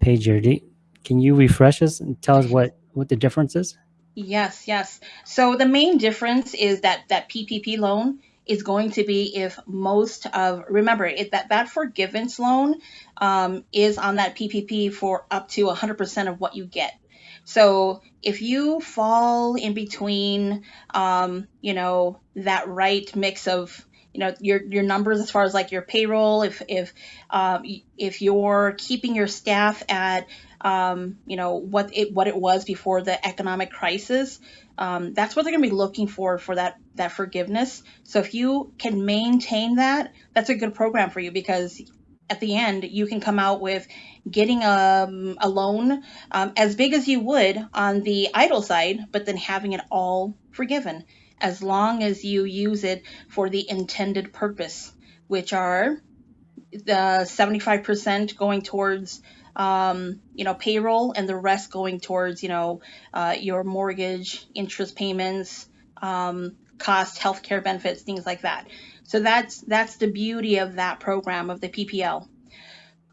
page here, Do- can you refresh us and tell us what what the difference is? Yes, yes. So the main difference is that that PPP loan is going to be if most of remember it, that that forgiveness loan um, is on that PPP for up to 100% of what you get. So if you fall in between, um, you know, that right mix of you know your your numbers as far as like your payroll, if if um, if you're keeping your staff at um, you know what it what it was before the economic crisis, um, that's what they're going to be looking for for that that forgiveness. So if you can maintain that, that's a good program for you because at the end you can come out with getting a, a loan um, as big as you would on the EIDL side, but then having it all forgiven as long as you use it for the intended purpose, which are the 75% going towards um, you know payroll and the rest going towards you know uh, your mortgage interest payments um, cost healthcare benefits things like that so that's that's the beauty of that program of the ppl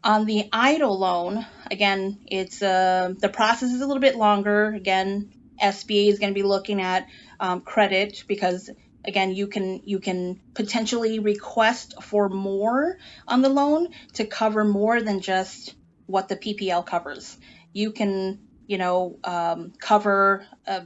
on the EIDL loan again it's uh, the process is a little bit longer again sba is going to be looking at um, credit because again you can you can potentially request for more on the loan to cover more than just what the PPL covers. You can, you know, um, cover uh,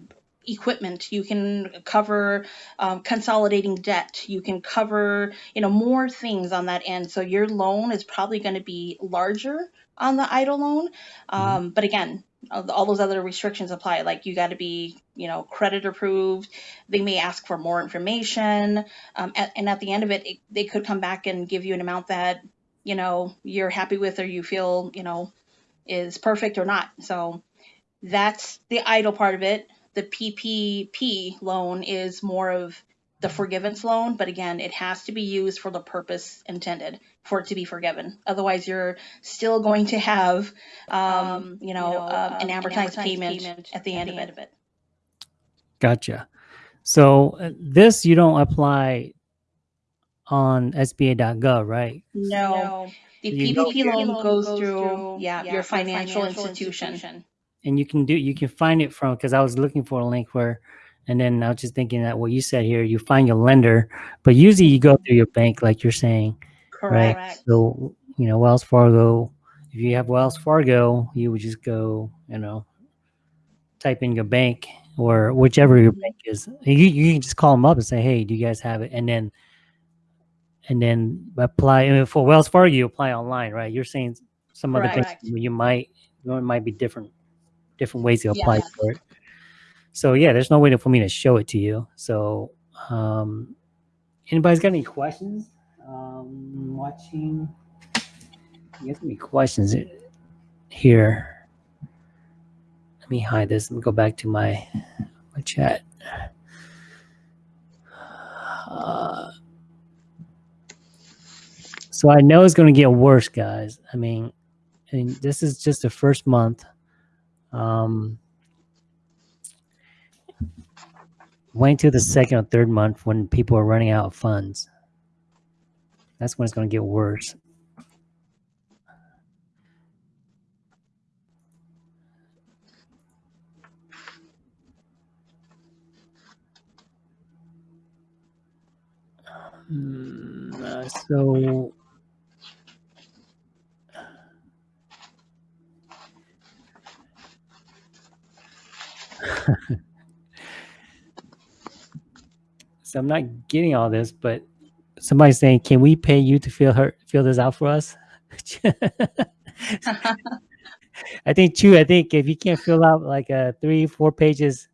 equipment. You can cover um, consolidating debt. You can cover, you know, more things on that end. So your loan is probably going to be larger on the EIDL loan. Um, but again, all all those other restrictions apply. Like you got to be, you know, credit approved. They may ask for more information, um, at, and at the end of it, it, they could come back and give you an amount that you know you're happy with or you feel you know is perfect or not so that's the EIDL part of it the ppp loan is more of the forgiveness loan but again it has to be used for the purpose intended for it to be forgiven. Otherwise you're still going to have um, you know, um, an amortized payment at the end of it. Gotcha. So uh, this you don't apply on SBA.gov, right? no. The You ppp loan goes through yeah your financial institution And you can do you can find it from because I was looking for a link where, and then I was just thinking that what you said here, you find your lender, but usually you go through your bank, like you're saying, right? So you know Wells Fargo. If you have Wells Fargo, you would just go, you know, type in your bank or whichever your mm-hmm. bank is. You you can just call them up and say, hey, do you guys have it? And then and then apply. I mean, for Wells Fargo, you apply online, right? You're saying some other Correct. you might you know, it might be different different ways to apply Yes. for it. So yeah, there's no way for me to show it to you. So um, anybody's got any questions? Um, watching. You got any questions here? Let me hide this. and go back to my my chat. Uh, so I know it's going to get worse, guys. I mean, I mean, this is just the first month. Um, wait to the second or third month when people are running out of funds. That's when it's going to get worse. Um, uh, so [laughs] so I'm not getting all this, but somebody's saying, "Can we pay you to fill her fill this out for us?" [laughs] I think too. I think if you can't fill out like uh, three, four pages,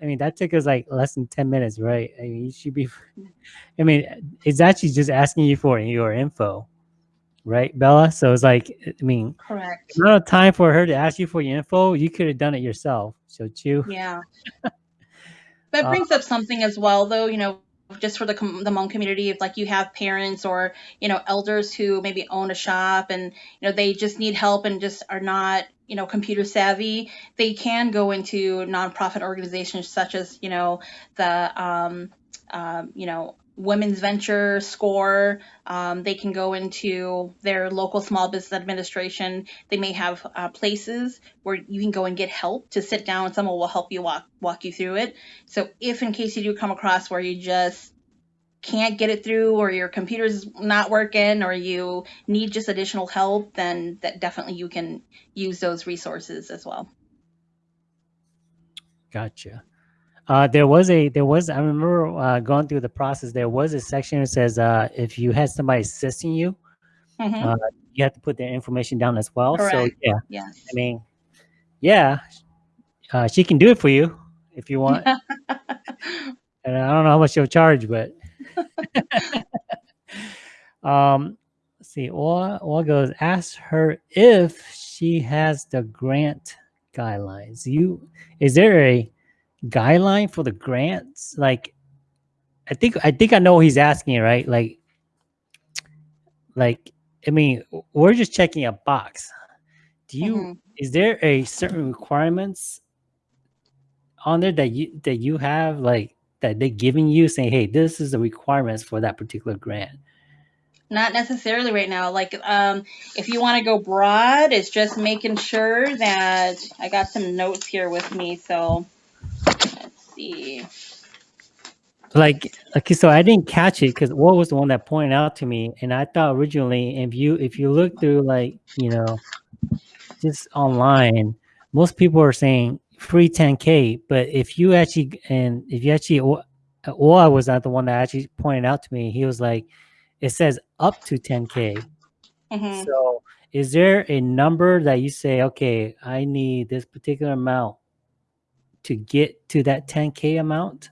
I mean that took us like less than ten minutes, right? I mean, you should be. [laughs] I mean, it's actually just asking you for your info, right, Bella? So it's like, I mean, Correct. Not of time for her to ask you for your info, you could have done it yourself. So you. [laughs] Yeah. That Uh, brings up something as well, though, you know, just for the the Hmong community, if like you have parents or you know elders who maybe own a shop and you know they just need help and just are not you know computer savvy, they can go into nonprofit organizations such as you know the um, um, you know Women's Venture, SCORE. Um, they can go into their local small business administration. They may have uh, places where you can go and get help to sit down. Someone will help you walk walk you through it. So if in case you do come across where you just can't get it through or your computer's not working or you need just additional help, then that definitely you can use those resources as well. Gotcha. Uh, there was a there was I remember uh, going through the process. There was a section that says uh, if you had somebody assisting you, hmm uh, you have to put their information down as well. So Correct. yeah, I mean, yeah, uh, she can do it for you if you want. [laughs] and I don't know how much she'll charge, but [laughs] um, let's see. Or or goes ask her if she has the grant guidelines. You is there a guideline for the grants? Like, I think I think I know he's asking, right? Like, like I mean, we're just checking a box. Do you Mhm. is there a certain requirements on there that you that you have like that they're giving you saying, hey, this is the requirements for that particular grant? Not necessarily right now. Like, um, if you want to go broad, it's just making sure that I got some notes here with me. So let's see. Like, okay, so I didn't catch it because what was the one that pointed out to me, and I thought originally, if you if you look through like you know, just online, most people are saying free 10k, but if you actually and if you actually, or I was not the one that actually pointed out to me. He was like, it says up to 10k. hmm So, is there a number that you say, okay, I need this particular amount to get to that 10k amount?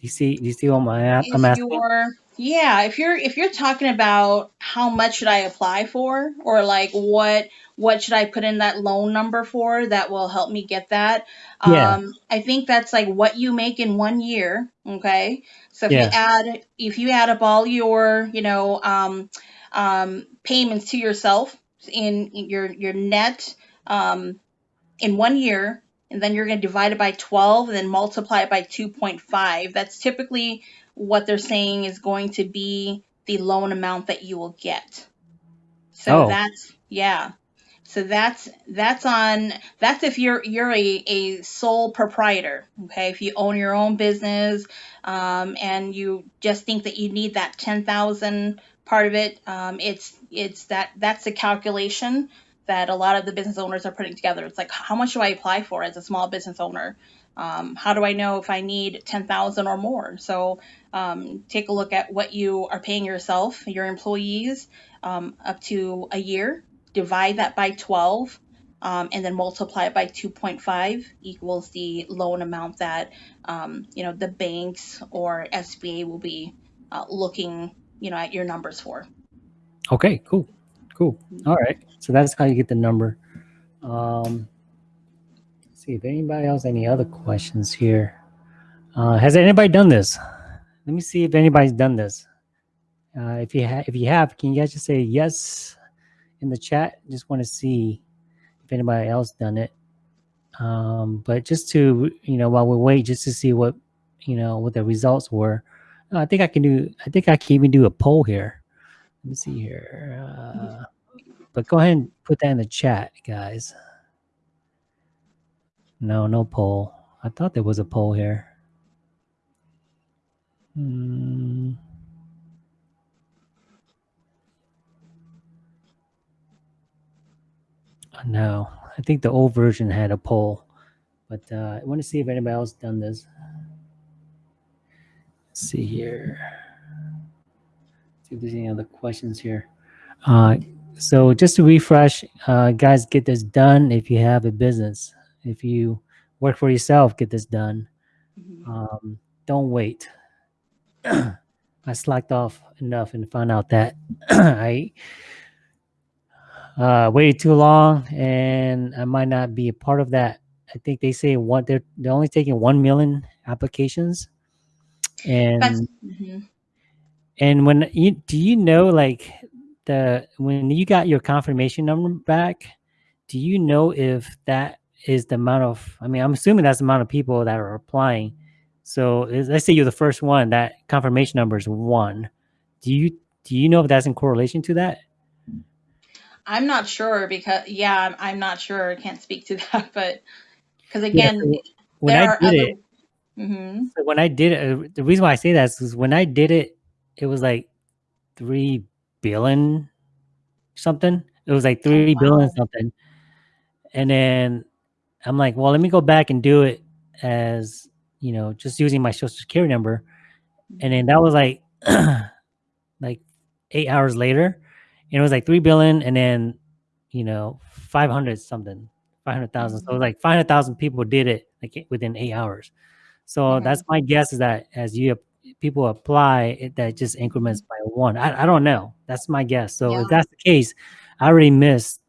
You see? You see what a- I'm asking? you're, yeah, if you're if you're talking about how much should I apply for, or like what what should I put in that loan number for that will help me get that, Yeah, um, I think that's like what you make in one year. Okay, so if you add if you add up all your you know um, um, payments to yourself in, in your your net um, in one year, and then you're going to divide it by 12 and then multiply it by 2.5. That's typically what they're saying is going to be the loan amount that you will get. So Oh, that's yeah. So that's that's on that's if you're you're a, a sole proprietor. Okay, if you own your own business um, and you just think that you need that ten thousand part of it, um, it's it's that that's a calculation that a lot of the business owners are putting together. It's like how much do I apply for as a small business owner? Um, how do I know if I need ten thousand or more? So um, take a look at what you are paying yourself, your employees, um, up to a year divide that by 12 um, and then multiply it by 2.5 equals the loan amount that um, you know the banks or SBA will be uh, looking you know at your numbers for. okay, cool, cool. All right. So that's how you get the number. Um, see if anybody else any other questions here. Uh, has anybody done this? Let me see if anybody's done this. Uh, if you have, if you have, can you guys just say yes in the chat? Just want to see if anybody else done it. Um, but just to you know, while we wait, just to see what you know what the results were. Uh, I think I can do. I think I can even do a poll here. Let me see here. Uh, [laughs] but go ahead and put that in the chat, guys. No, no poll. I thought there was a poll here. Hmm. Uh, no, I think the old version had a poll, but uh, I want to see if anybody else done this. Let's see here. See if there's any other questions here. Uh, so just to refresh, uh, guys, get this done if you have a business. If you work for yourself, get this done. Mhm. Um, don't wait. [clears throat] I slacked off enough and found out that [clears throat] I uh, waited too long, and I might not be a part of that. I think they say one they're they're only taking one million applications, and mhm. And when you do you know like the when you got your confirmation number back, do you know if that is the amount of? I mean, I'm assuming that's the amount of people that are applying. So is- let's say you're the first one, that confirmation number is one. Do you do you know if that's in correlation to that? I'm not sure because yeah, I'm, I'm not sure. I can't speak to [laughs] that, but because Yeah. again, So when I did other. it, hmm so when I did it, uh, the reason why I say that is when I did it, it was like three billion something. It was like Oh three billion wow. something, and then I'm like, well, let me go back and do it as you know, just using my social security number, and then that was like [clears throat] like eight hours later, and it was like three billion, and then you know, five hundred something, five hundred thousand. So it was like five hundred thousand people did it like within eight hours. So that's Mhm. my guess is that as you people apply, it, that just increments Mhm. by one. I, I don't know. That's my guess. So Yeah. if that's the case, I already missed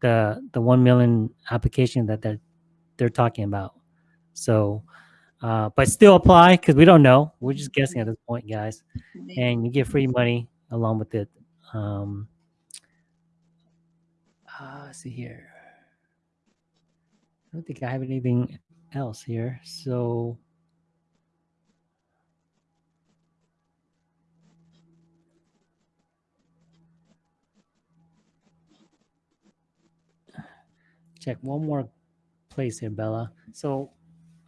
the the one million application that they're they're talking about. So, uh, but still apply because we don't know. We're just guessing at this point, guys. And you get free money along with it. Um, uh, let's see here. I don't think I have anything else here. So check one more place here, Bella. So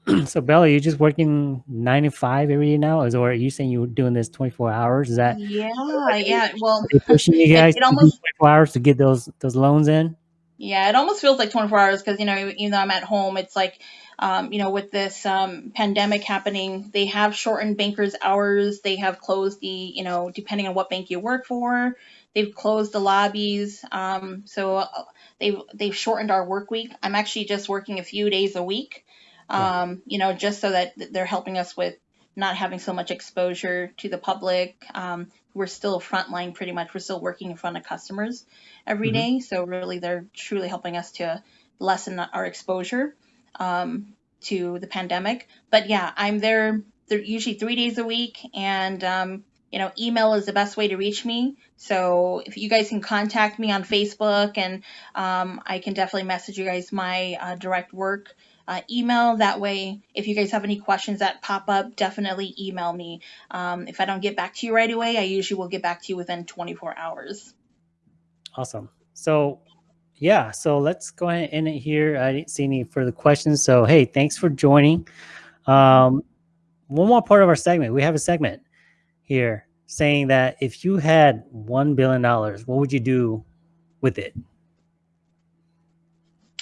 [clears throat] so Bella, you're just working nine to five every day now? Is or are you saying you're doing this 24 hours? Is that Yeah, yeah. Well, pushing you [laughs] guys it do almost 24 hours to get those those loans in? Yeah, it almost feels like 24 hours because, you know, even though I'm at home, it's like, um, you know, with this um, pandemic happening, they have shortened bankers' hours. They have closed the, you know, depending on what bank you work for, they've closed the lobbies. Um, so uh, they've they've shortened our work week. I'm actually just working a few days a week, um, you know, just so that they're helping us with not having so much exposure to the public. Um, we're still frontline pretty much. We're still working in front of customers every hmm day. So really, they're truly helping us to lessen our exposure um, to the pandemic. But yeah, I'm there. They're usually three days a week, and um, you know, email is the best way to reach me. So if you guys can contact me on Facebook, and um, I can definitely message you guys my uh, direct work. Uh, email that way if you guys have any questions that pop up definitely email me um, if i don't get back to you right away i usually will get back to you within 24 hours Awesome. So yeah, so let's go ahead and end it here. I didn't see any further questions. So hey, thanks for joining. Um, one more part of our segment. We have a segment here saying that if you had one billion dollars, what would you do with it?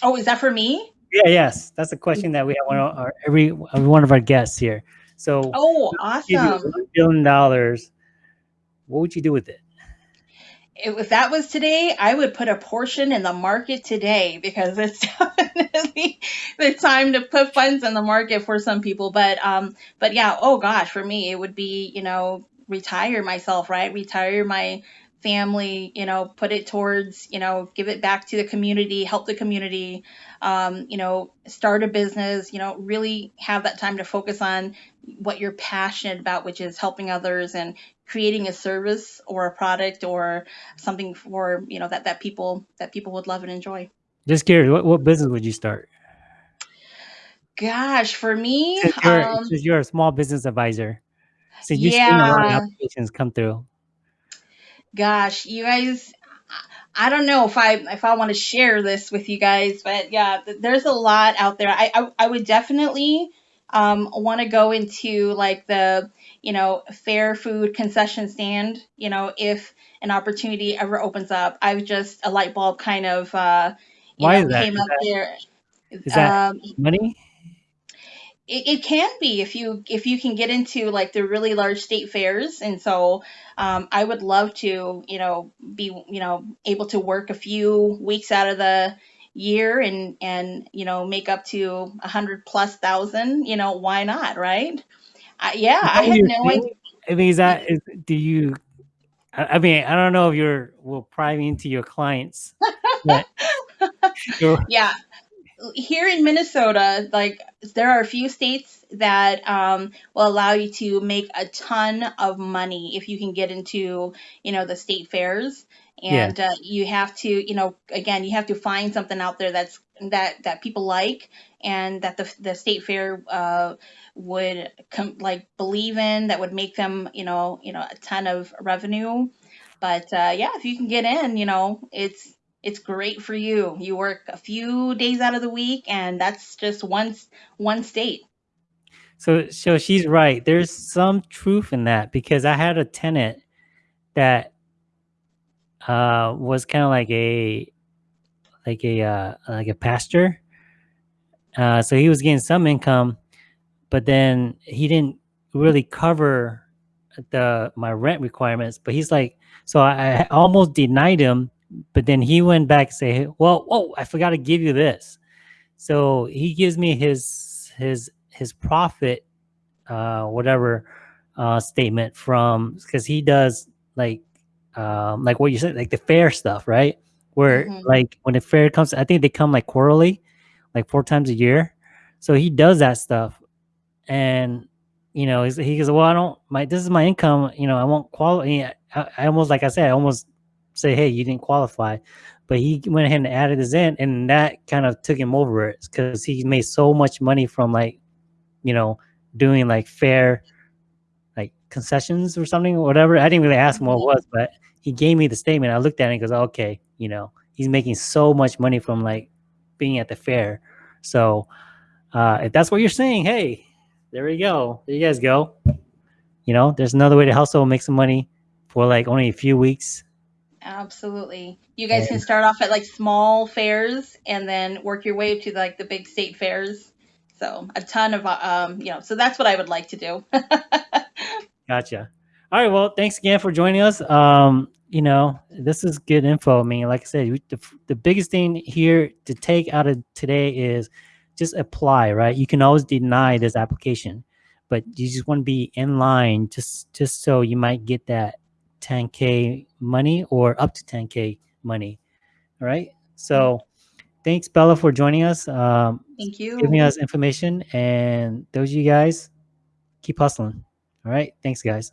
oh is that for me Yeah, yes, that's a question that we have one of our every every one of our guests here. So Oh, awesome. one billion dollars, what would you do with it? If that was today, I would put a portion in the market today because it's [laughs] definitely the time to put funds in the market for some people. But um, but yeah, oh gosh, for me it would be, you know, retire myself, right? Retire my family, you know, put it towards, you know, give it back to the community, help the community, um, you know, start a business, you know, really have that time to focus on what you're passionate about, which is helping others and creating a service or a product or something for you know that that people that people would love and enjoy. Just curious, what, what business would you start? Gosh, for me, Since you're um, since you're a small business advisor, since you're seeing a lot of yeah, applications come through. gosh, you guys, I don't know if I if I want to share this with you guys, but yeah, there's a lot out there. I I, I would definitely um, want to go into like the you know fair food concession stand you know if an opportunity ever opens up i've just a light bulb kind of uh you Why know is that? came Is up that there is that um money? It, it can be if you if you can get into like the really large state fairs. And so um, i would love to you know be you know able to work a few weeks out of the year and and you know make up to a hundred plus thousand you know why not right? I, yeah i had no idea? I mean, is that is do you I I mean, I don't know if you're will pry into your clients, [laughs] yeah here in Minnesota, like there are a few states that um, will allow you to make a ton of money if you can get into, you know, the state fairs. yeah. And uh, you have to, you know, again, you have to find something out there that's that that people like and that the the state fair uh, would com- like believe in that would make them, you know, you know, a ton of revenue. But uh, yeah, if you can get in, you know, it's it's great for you. You work a few days out of the week, and that's just one one state. So so she's right. There's some truth in that because I had a tenant that uh was kind of like a like a uh like a pastor. Uh so he was getting some income, but then he didn't really cover the my rent requirements. But he's like so I, I almost denied him, but then he went back and say, "Well, oh, I forgot to give you this." So he gives me his his his profit uh, whatever uh, statement from because he does like um, like what you said, like the fair stuff, right? Where hmm like when the fair comes, I think they come like quarterly, like four times a year. So he does that stuff, and you know he goes, "Well, I don't my this is my income. You know, I won't qualify." I, I almost like I said, I almost say, "Hey, you didn't qualify," but he went ahead and added this in, and that kind of took him over it because he made so much money from like you know doing like fair like concessions or something or whatever. I didn't really ask him what it hmm was, but he gave me the statement. I looked at it and goes, okay, you know, he's making so much money from like being at the fair. So uh, if that's what you're saying, hey, there we go. There you guys go. You know, there's another way to hustle and make some money for like only a few weeks. Absolutely. You guys can start off at like small fairs and then work your way to like the big state fairs. So a ton of um, you know. So that's what I would like to do. [laughs] Gotcha. All right. Well, thanks again for joining us. Um, you know, this is good info. I mean, like I said, we- the, the biggest thing here to take out of today is just apply, right? You can always deny this application, but you just want to be in line just just so you might get that 10k money or up to 10k money. All right. So thanks, Bella, for joining us, um, Thank you. giving us information, and those of you guys keep hustling. All right. Thanks, guys.